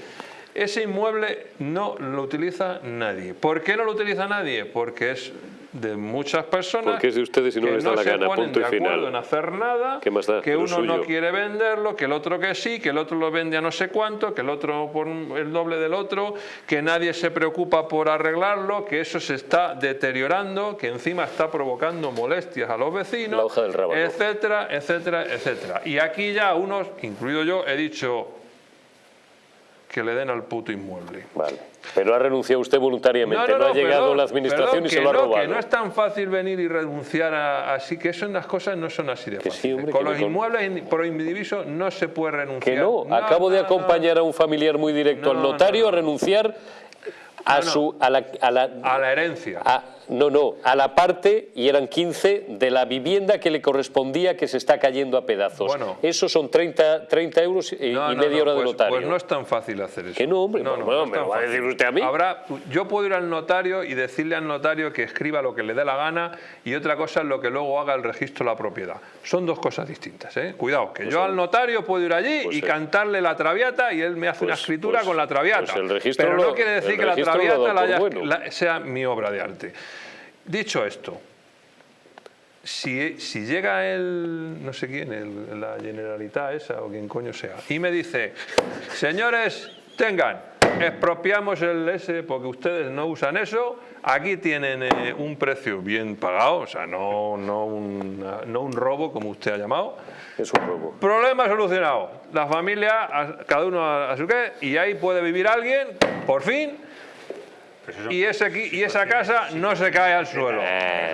[SPEAKER 3] Ese inmueble no lo utiliza nadie. ¿Por qué no lo utiliza nadie? Porque es de muchas personas
[SPEAKER 1] Porque es de ustedes y no les da la gana, punto y
[SPEAKER 3] de acuerdo
[SPEAKER 1] final.
[SPEAKER 3] en hacer nada,
[SPEAKER 1] ¿Qué más da?
[SPEAKER 3] que uno no quiere venderlo, que el otro que sí, que el otro lo vende a no sé cuánto, que el otro por el doble del otro, que nadie se preocupa por arreglarlo, que eso se está deteriorando, que encima está provocando molestias a los vecinos,
[SPEAKER 1] La hoja del rábano.
[SPEAKER 3] etcétera, etcétera, etcétera. Y aquí ya unos, incluido yo, he dicho que le den al puto inmueble.
[SPEAKER 1] Vale. Pero ha renunciado usted voluntariamente, no, ha llegado
[SPEAKER 3] perdón,
[SPEAKER 1] la administración
[SPEAKER 3] perdón,
[SPEAKER 1] y se lo ha
[SPEAKER 3] no,
[SPEAKER 1] robado.
[SPEAKER 3] Que no es tan fácil venir y renunciar a- así, que eso, las cosas no son así de
[SPEAKER 1] sí, hombre,
[SPEAKER 3] Con los
[SPEAKER 1] con-
[SPEAKER 3] inmuebles in- por indiviso no se puede renunciar.
[SPEAKER 1] Que no, acabo de acompañar a un familiar muy directo al notario
[SPEAKER 3] no,
[SPEAKER 1] a renunciar a su a la, a la-
[SPEAKER 3] A la herencia.
[SPEAKER 1] a- no, no, a la parte, y eran 15, de la vivienda que le correspondía que se está cayendo a pedazos.
[SPEAKER 3] Bueno.
[SPEAKER 1] Eso son 30, 30 euros y,
[SPEAKER 3] No,
[SPEAKER 1] y
[SPEAKER 3] no,
[SPEAKER 1] media hora de
[SPEAKER 3] pues,
[SPEAKER 1] notario.
[SPEAKER 3] Pues no es tan fácil hacer eso.
[SPEAKER 1] Que no, hombre, bueno,
[SPEAKER 3] no
[SPEAKER 1] me
[SPEAKER 3] es
[SPEAKER 1] lo va a decir usted a mí.
[SPEAKER 3] Habrá, yo puedo ir al notario y decirle al notario que escriba lo que le dé la gana y otra cosa es lo que luego haga el registro de la propiedad. Son dos cosas distintas, ¿eh? Cuidado, que yo al notario puedo ir allí
[SPEAKER 1] Pues
[SPEAKER 3] y
[SPEAKER 1] sí.
[SPEAKER 3] cantarle la traviata y él me hace una
[SPEAKER 1] Pues-
[SPEAKER 3] escritura
[SPEAKER 1] pues-
[SPEAKER 3] con la traviata.
[SPEAKER 1] pues el registro
[SPEAKER 3] Pero no quiere decir que la traviata la haya-
[SPEAKER 1] bueno.
[SPEAKER 3] la- sea mi obra de arte. Dicho esto, si, si llega el, no sé quién, el- la Generalitat esa o quien coño sea, y me dice, señores, tengan, expropiamos el ese porque ustedes no usan eso, aquí tienen eh, un precio bien pagado, o sea, no, no, una- no un robo como usted ha llamado.
[SPEAKER 1] Es un robo.
[SPEAKER 3] Problema solucionado. La familia, cada uno a, a su qué, y ahí puede vivir alguien, por fin, y, ese, aquí- y esa casa no se cae al suelo.
[SPEAKER 1] Eh,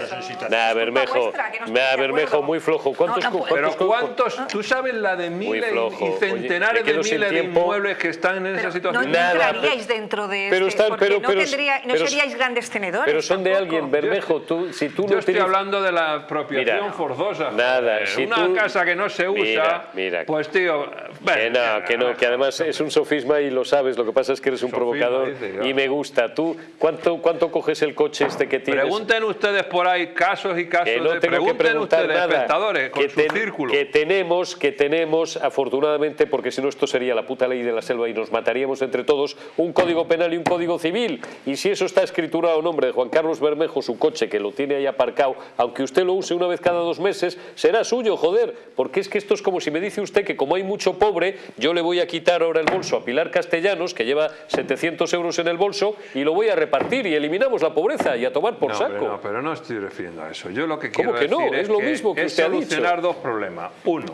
[SPEAKER 1] Nada, Bermejo, nada, Bermejo, muy flojo. ¿Cuántos,
[SPEAKER 5] No, no
[SPEAKER 1] cu-
[SPEAKER 5] puedo.
[SPEAKER 3] Pero
[SPEAKER 1] cuántos-
[SPEAKER 3] ¿cuántos? ¿Tú sabes la de miles y-
[SPEAKER 1] Oye,
[SPEAKER 3] centenares de miles de inmuebles que están en esa
[SPEAKER 5] Pero no
[SPEAKER 3] situación?
[SPEAKER 1] Nada,
[SPEAKER 5] entraríais dentro de
[SPEAKER 1] pero
[SPEAKER 5] este,
[SPEAKER 1] están- pero-
[SPEAKER 5] no,
[SPEAKER 1] pero-
[SPEAKER 5] tendría, no
[SPEAKER 1] pero-
[SPEAKER 5] seríais grandes tenedores
[SPEAKER 1] Pero son de alguien, Bermejo. Tú, si tú no
[SPEAKER 3] estoy hablando de la apropiación
[SPEAKER 1] Mira,
[SPEAKER 3] forzosa.
[SPEAKER 1] nada, si
[SPEAKER 3] Una
[SPEAKER 1] tú-
[SPEAKER 3] casa que no se usa,
[SPEAKER 1] Mira, mira.
[SPEAKER 3] pues tío...
[SPEAKER 1] Que no, que no, que además es un sofisma y lo sabes, lo que pasa es que eres un provocador y me gusta. ¿Tú cuánto, cuánto coges el coche este que tienes?
[SPEAKER 3] Pregunten ustedes por ahí casos y casos
[SPEAKER 1] que no
[SPEAKER 3] de...
[SPEAKER 1] tengo que preguntar
[SPEAKER 3] ustedes,
[SPEAKER 1] nada.
[SPEAKER 3] espectadores, con
[SPEAKER 1] que,
[SPEAKER 3] su
[SPEAKER 1] ten-
[SPEAKER 3] círculo.
[SPEAKER 1] que tenemos, que tenemos, afortunadamente, porque si no esto sería la puta ley de la selva y nos mataríamos entre todos, un código penal y un código civil. Y si eso está escriturado a nombre de Juan Carlos Bermejo, su coche, que lo tiene ahí aparcado, aunque usted lo use una vez cada dos meses, será suyo, joder. Porque es que esto es como si me dice usted que como hay mucho pobre, yo le voy a quitar ahora el bolso a Pilar Castellanos, que lleva 700 euros en el bolso, y lo voy a repartir y eliminamos la pobreza y a tomar por
[SPEAKER 3] no,
[SPEAKER 1] saco.
[SPEAKER 3] pero no, pero no estoy refiriendo a eso. Yo lo que
[SPEAKER 1] ¿Cómo
[SPEAKER 3] quiero
[SPEAKER 1] que no?
[SPEAKER 3] decir
[SPEAKER 1] Es lo
[SPEAKER 3] que
[SPEAKER 1] mismo que
[SPEAKER 3] es
[SPEAKER 1] usted ha dicho.
[SPEAKER 3] solucionar dos problemas. Uno,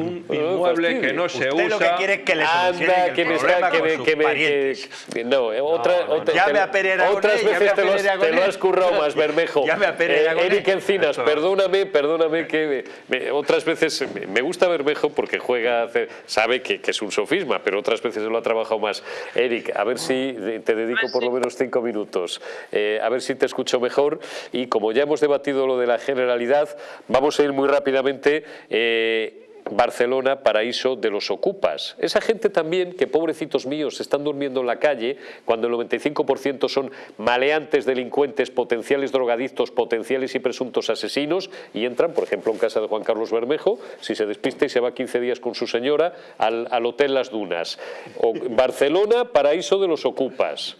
[SPEAKER 3] un
[SPEAKER 1] no
[SPEAKER 3] inmueble que no se
[SPEAKER 4] Usted
[SPEAKER 3] usa...
[SPEAKER 4] lo que quiere es que le
[SPEAKER 1] Anda, que me está, que me,
[SPEAKER 4] sus
[SPEAKER 1] que me, que- que- no, eh, otra,
[SPEAKER 3] no,
[SPEAKER 1] otra-
[SPEAKER 4] Llame
[SPEAKER 1] te-
[SPEAKER 4] a Pere Aragonés,
[SPEAKER 1] otras veces
[SPEAKER 4] a
[SPEAKER 1] te lo, has, te
[SPEAKER 4] Aragonés.
[SPEAKER 1] lo has currado más, Bermejo.
[SPEAKER 4] Llame a Pere
[SPEAKER 1] Eh. Eric Encinas, perdóname, perdóname que me- me- otras veces me- me gusta Bermejo porque juega, hace- sabe que, que es un sofisma, pero otras veces lo ha trabajado más. Eric, a ver si te dedico por lo menos cinco minutos, eh, a ver si te escucho mejor y como ya hemos debatido lo de la generalidad, vamos a ir muy rápidamente. eh, Barcelona, paraíso de los ocupas. Esa gente también, que pobrecitos míos, están durmiendo en la calle, cuando el 95% son maleantes, delincuentes, potenciales drogadictos, potenciales y presuntos asesinos, y entran, por ejemplo, en casa de Juan Carlos Bermejo, si se despista y se va 15 días con su señora, al, al Hotel Las Dunas. O- Barcelona, paraíso de los ocupas.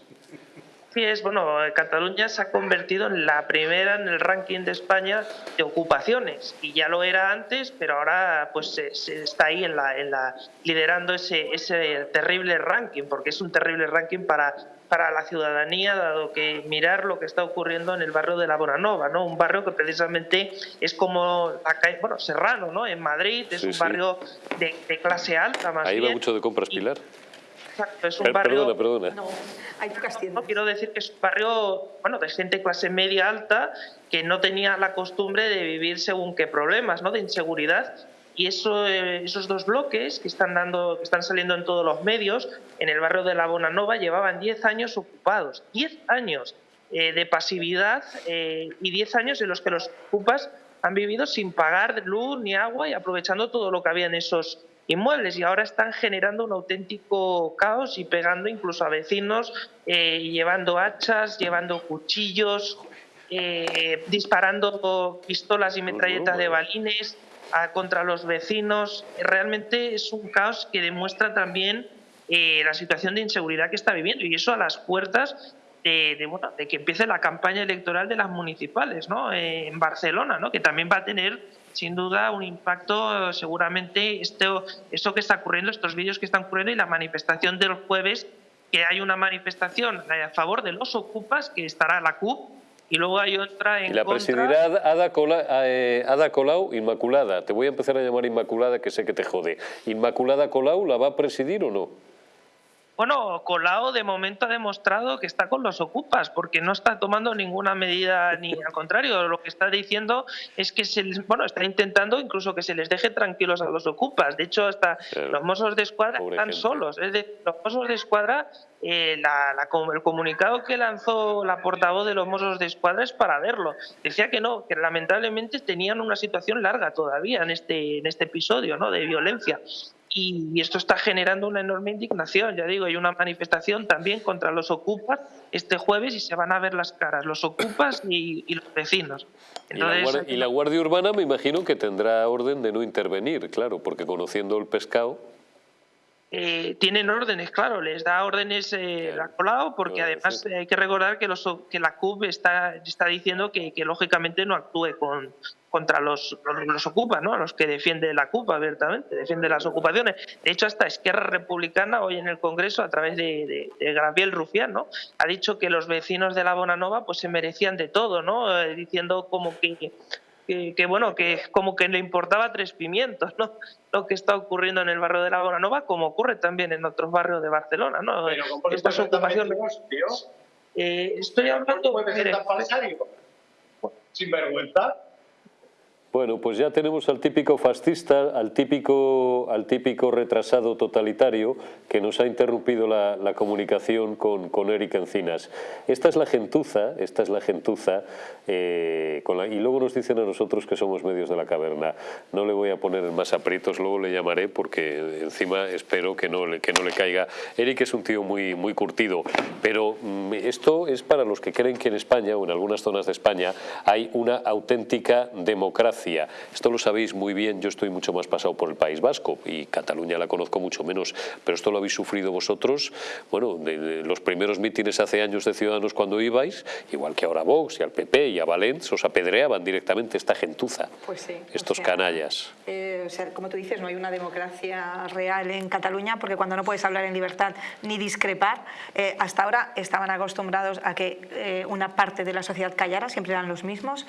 [SPEAKER 10] Sí, es bueno, Cataluña se ha convertido en la primera en el ranking de España de ocupaciones y ya lo era antes, pero ahora pues se, se está ahí en la, en la liderando ese, ese terrible ranking, porque es un terrible ranking para para la ciudadanía, dado que mirar lo que está ocurriendo en el barrio de la Bonanova, ¿no? Un barrio que precisamente es como calle, bueno, Serrano, ¿no? En Madrid es
[SPEAKER 1] Sí,
[SPEAKER 10] un
[SPEAKER 1] sí.
[SPEAKER 10] barrio de, de clase alta más
[SPEAKER 1] Ahí va mucho de compras,
[SPEAKER 10] Y-
[SPEAKER 1] Pilar.
[SPEAKER 10] Exacto, es un
[SPEAKER 1] Per-
[SPEAKER 10] barrio
[SPEAKER 1] Perdona, perdona.
[SPEAKER 5] No, hay pocas
[SPEAKER 10] no
[SPEAKER 5] tiendas.
[SPEAKER 10] quiero decir que es un barrio bueno de gente clase media alta que no tenía la costumbre de vivir según qué problemas no de inseguridad y eso, eh, esos dos bloques que están dando que están saliendo en todos los medios en el barrio de la Bonanova llevaban 10 años ocupados 10 años eh, de pasividad eh, y 10 años en los que los ocupas han vivido sin pagar luz ni agua y aprovechando todo lo que había en esos inmuebles y ahora están generando un auténtico caos y pegando incluso a vecinos, eh, llevando hachas, llevando cuchillos, eh, disparando pistolas y metralletas de balines contra los vecinos. Realmente es un caos que demuestra también eh, la situación de inseguridad que está viviendo y eso a las puertas de, de, que empiece la campaña electoral de las municipales ¿no? en Barcelona, ¿no? que también va a tener sin duda un impacto seguramente esto, esto que está ocurriendo, estos vídeos que están ocurriendo y la manifestación del jueves, que hay una manifestación a favor de los ocupas, que estará la CUP, y luego hay otra en
[SPEAKER 1] y la presidirá Ada, eh, Ada Colau Inmaculada. Te voy a empezar a llamar Inmaculada, que sé que te jode. ¿Inmaculada Colau la va a presidir o no?
[SPEAKER 10] Bueno, Colau de momento ha demostrado que está con los ocupas, porque no está tomando ninguna medida, ni al contrario, lo que está diciendo es que se bueno, está intentando incluso que se les deje tranquilos a los ocupas. De hecho, hasta los mozos de escuadra están solos. Es decir, los mozos de escuadra, eh, el comunicado que lanzó la portavoz de los mozos de escuadra es para verlo. Decía que no, que lamentablemente tenían una situación larga todavía en este, en este episodio ¿no? de violencia y, esto está generando una enorme indignación. Ya digo, hay una manifestación también contra los ocupas este jueves y se van a ver las caras, los ocupas y, los vecinos.
[SPEAKER 1] y, la guardia, Urbana me imagino que tendrá orden de no intervenir, claro, porque conociendo el pescado...
[SPEAKER 10] Eh, tienen órdenes, claro, les da órdenes eh, la Colau, porque además hay que recordar que, los, que la CUP está, está diciendo que, que lógicamente no actúe con, contra los, los, ocupas, ¿no? los que defiende la CUP abiertamente, defiende las ocupaciones. De hecho, hasta Esquerra Republicana hoy en el Congreso, a través de, de, Gabriel Rufián, ¿no? ha dicho que los vecinos de la Bonanova pues, se merecían de todo, ¿no? Eh, diciendo como que, que, bueno, que como que le importaba tres pimientos, ¿no? Lo que está ocurriendo en el barrio de la Bonanova, como ocurre también en otros barrios de Barcelona, ¿no?
[SPEAKER 2] Pero Estas ocupaciones...
[SPEAKER 10] Eh, estoy hablando...
[SPEAKER 2] de Sin vergüenza.
[SPEAKER 1] Bueno, pues ya tenemos al típico fascista, al típico, al típico retrasado totalitario que nos ha interrumpido la, comunicación con, con, Eric Encinas. Esta es la gentuza, esta es la gentuza, eh, y luego nos dicen a nosotros que somos medios de la caverna. No le voy a poner más aprietos, luego le llamaré porque encima espero que no que no le caiga. Eric es un tío muy, muy curtido, pero mm, esto es para los que creen que en España o en algunas zonas de España hay una auténtica democracia esto lo sabéis muy bien, yo estoy mucho más pasado por el País Vasco y Cataluña la conozco mucho menos, pero esto lo habéis sufrido vosotros, bueno, de, los primeros mítines hace años de Ciudadanos cuando ibais, igual que ahora Vox y al PP y a Valens, os apedreaban directamente esta gentuza,
[SPEAKER 5] pues sí,
[SPEAKER 1] estos canallas.
[SPEAKER 5] Eh, o sea, como tú dices, no hay una democracia real en Cataluña porque cuando no puedes hablar en libertad ni discrepar, eh, hasta ahora estaban acostumbrados a que eh, una parte de la sociedad callara, siempre eran los mismos,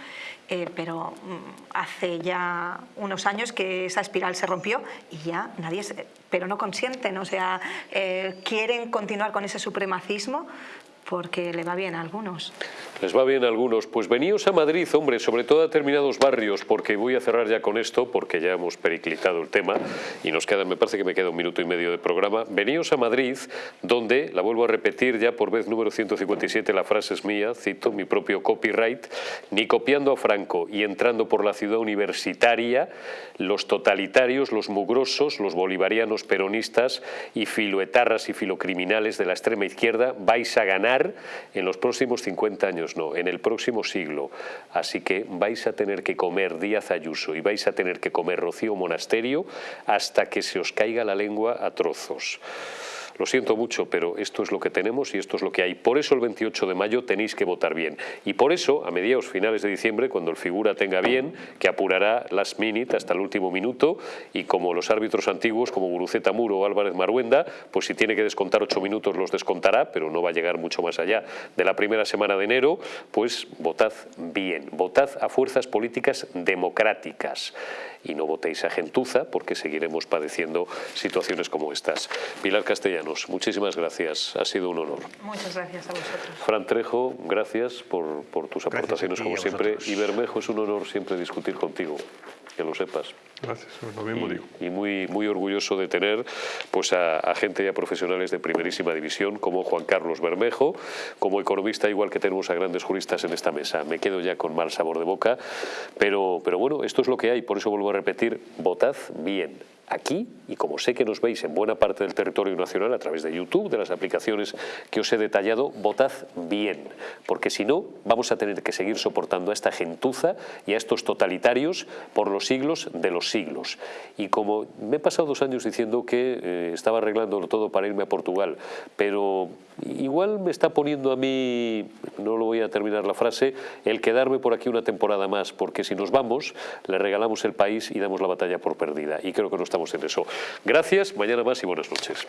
[SPEAKER 5] pero mm, hace ya unos años que esa espiral se rompió y ya nadie, pero no consienten, o sea, eh, quieren continuar con ese supremacismo porque le va bien a algunos.
[SPEAKER 1] Les va bien a algunos. Pues veníos a Madrid, hombre, sobre todo a determinados barrios, porque voy a cerrar ya con esto, porque ya hemos periclitado el tema y nos queda, me parece que me queda un minuto y medio de programa. Veníos a Madrid, donde, la vuelvo a repetir ya por vez número 157, la frase es mía, cito mi propio copyright, ni copiando a Franco y entrando por la ciudad universitaria, los totalitarios, los mugrosos, los bolivarianos peronistas y filoetarras y filocriminales de la extrema izquierda vais a ganar en los próximos 50 años, no, en el próximo siglo. Así que vais a tener que comer Díaz Ayuso y vais a tener que comer Rocío Monasterio hasta que se os caiga la lengua a trozos. Lo siento mucho, pero esto es lo que tenemos y esto es lo que hay. Por eso el 28 de mayo tenéis que votar bien. Y por eso, a mediados finales de diciembre, cuando el figura tenga bien, que apurará last minute hasta el último minuto, y como los árbitros antiguos, como Guruceta Muro o Álvarez Maruenda, pues si tiene que descontar ocho minutos los descontará, pero no va a llegar mucho más allá de la primera semana de enero, pues votad bien, votad a fuerzas políticas democráticas y no votéis a gentuza porque seguiremos padeciendo situaciones como estas. Pilar Castellanos, muchísimas gracias, ha sido un honor.
[SPEAKER 5] Muchas gracias a vosotros.
[SPEAKER 1] Fran Trejo, gracias por, tus aportaciones como siempre y Bermejo, es un honor siempre discutir contigo. Que lo sepas.
[SPEAKER 3] Gracias, lo mismo
[SPEAKER 1] y,
[SPEAKER 3] digo.
[SPEAKER 1] Y muy, muy orgulloso de tener pues, a, a, gente y a profesionales de primerísima división como Juan Carlos Bermejo, como economista igual que tenemos a grandes juristas en esta mesa. Me quedo ya con mal sabor de boca, pero, pero bueno, esto es lo que hay, por eso vuelvo a repetir, votad bien aquí y como sé que nos veis en buena parte del territorio nacional a través de YouTube, de las aplicaciones que os he detallado, votad bien, porque si no vamos a tener que seguir soportando a esta gentuza y a estos totalitarios por los siglos de los siglos. Y como me he pasado dos años diciendo que eh, estaba arreglándolo todo para irme a Portugal, pero igual me está poniendo a mí, no lo voy a terminar la frase, el quedarme por aquí una temporada más, porque si nos vamos, le regalamos el país y damos la batalla por perdida. Y creo que no estamos en eso. Gracias, mañana más y buenas noches.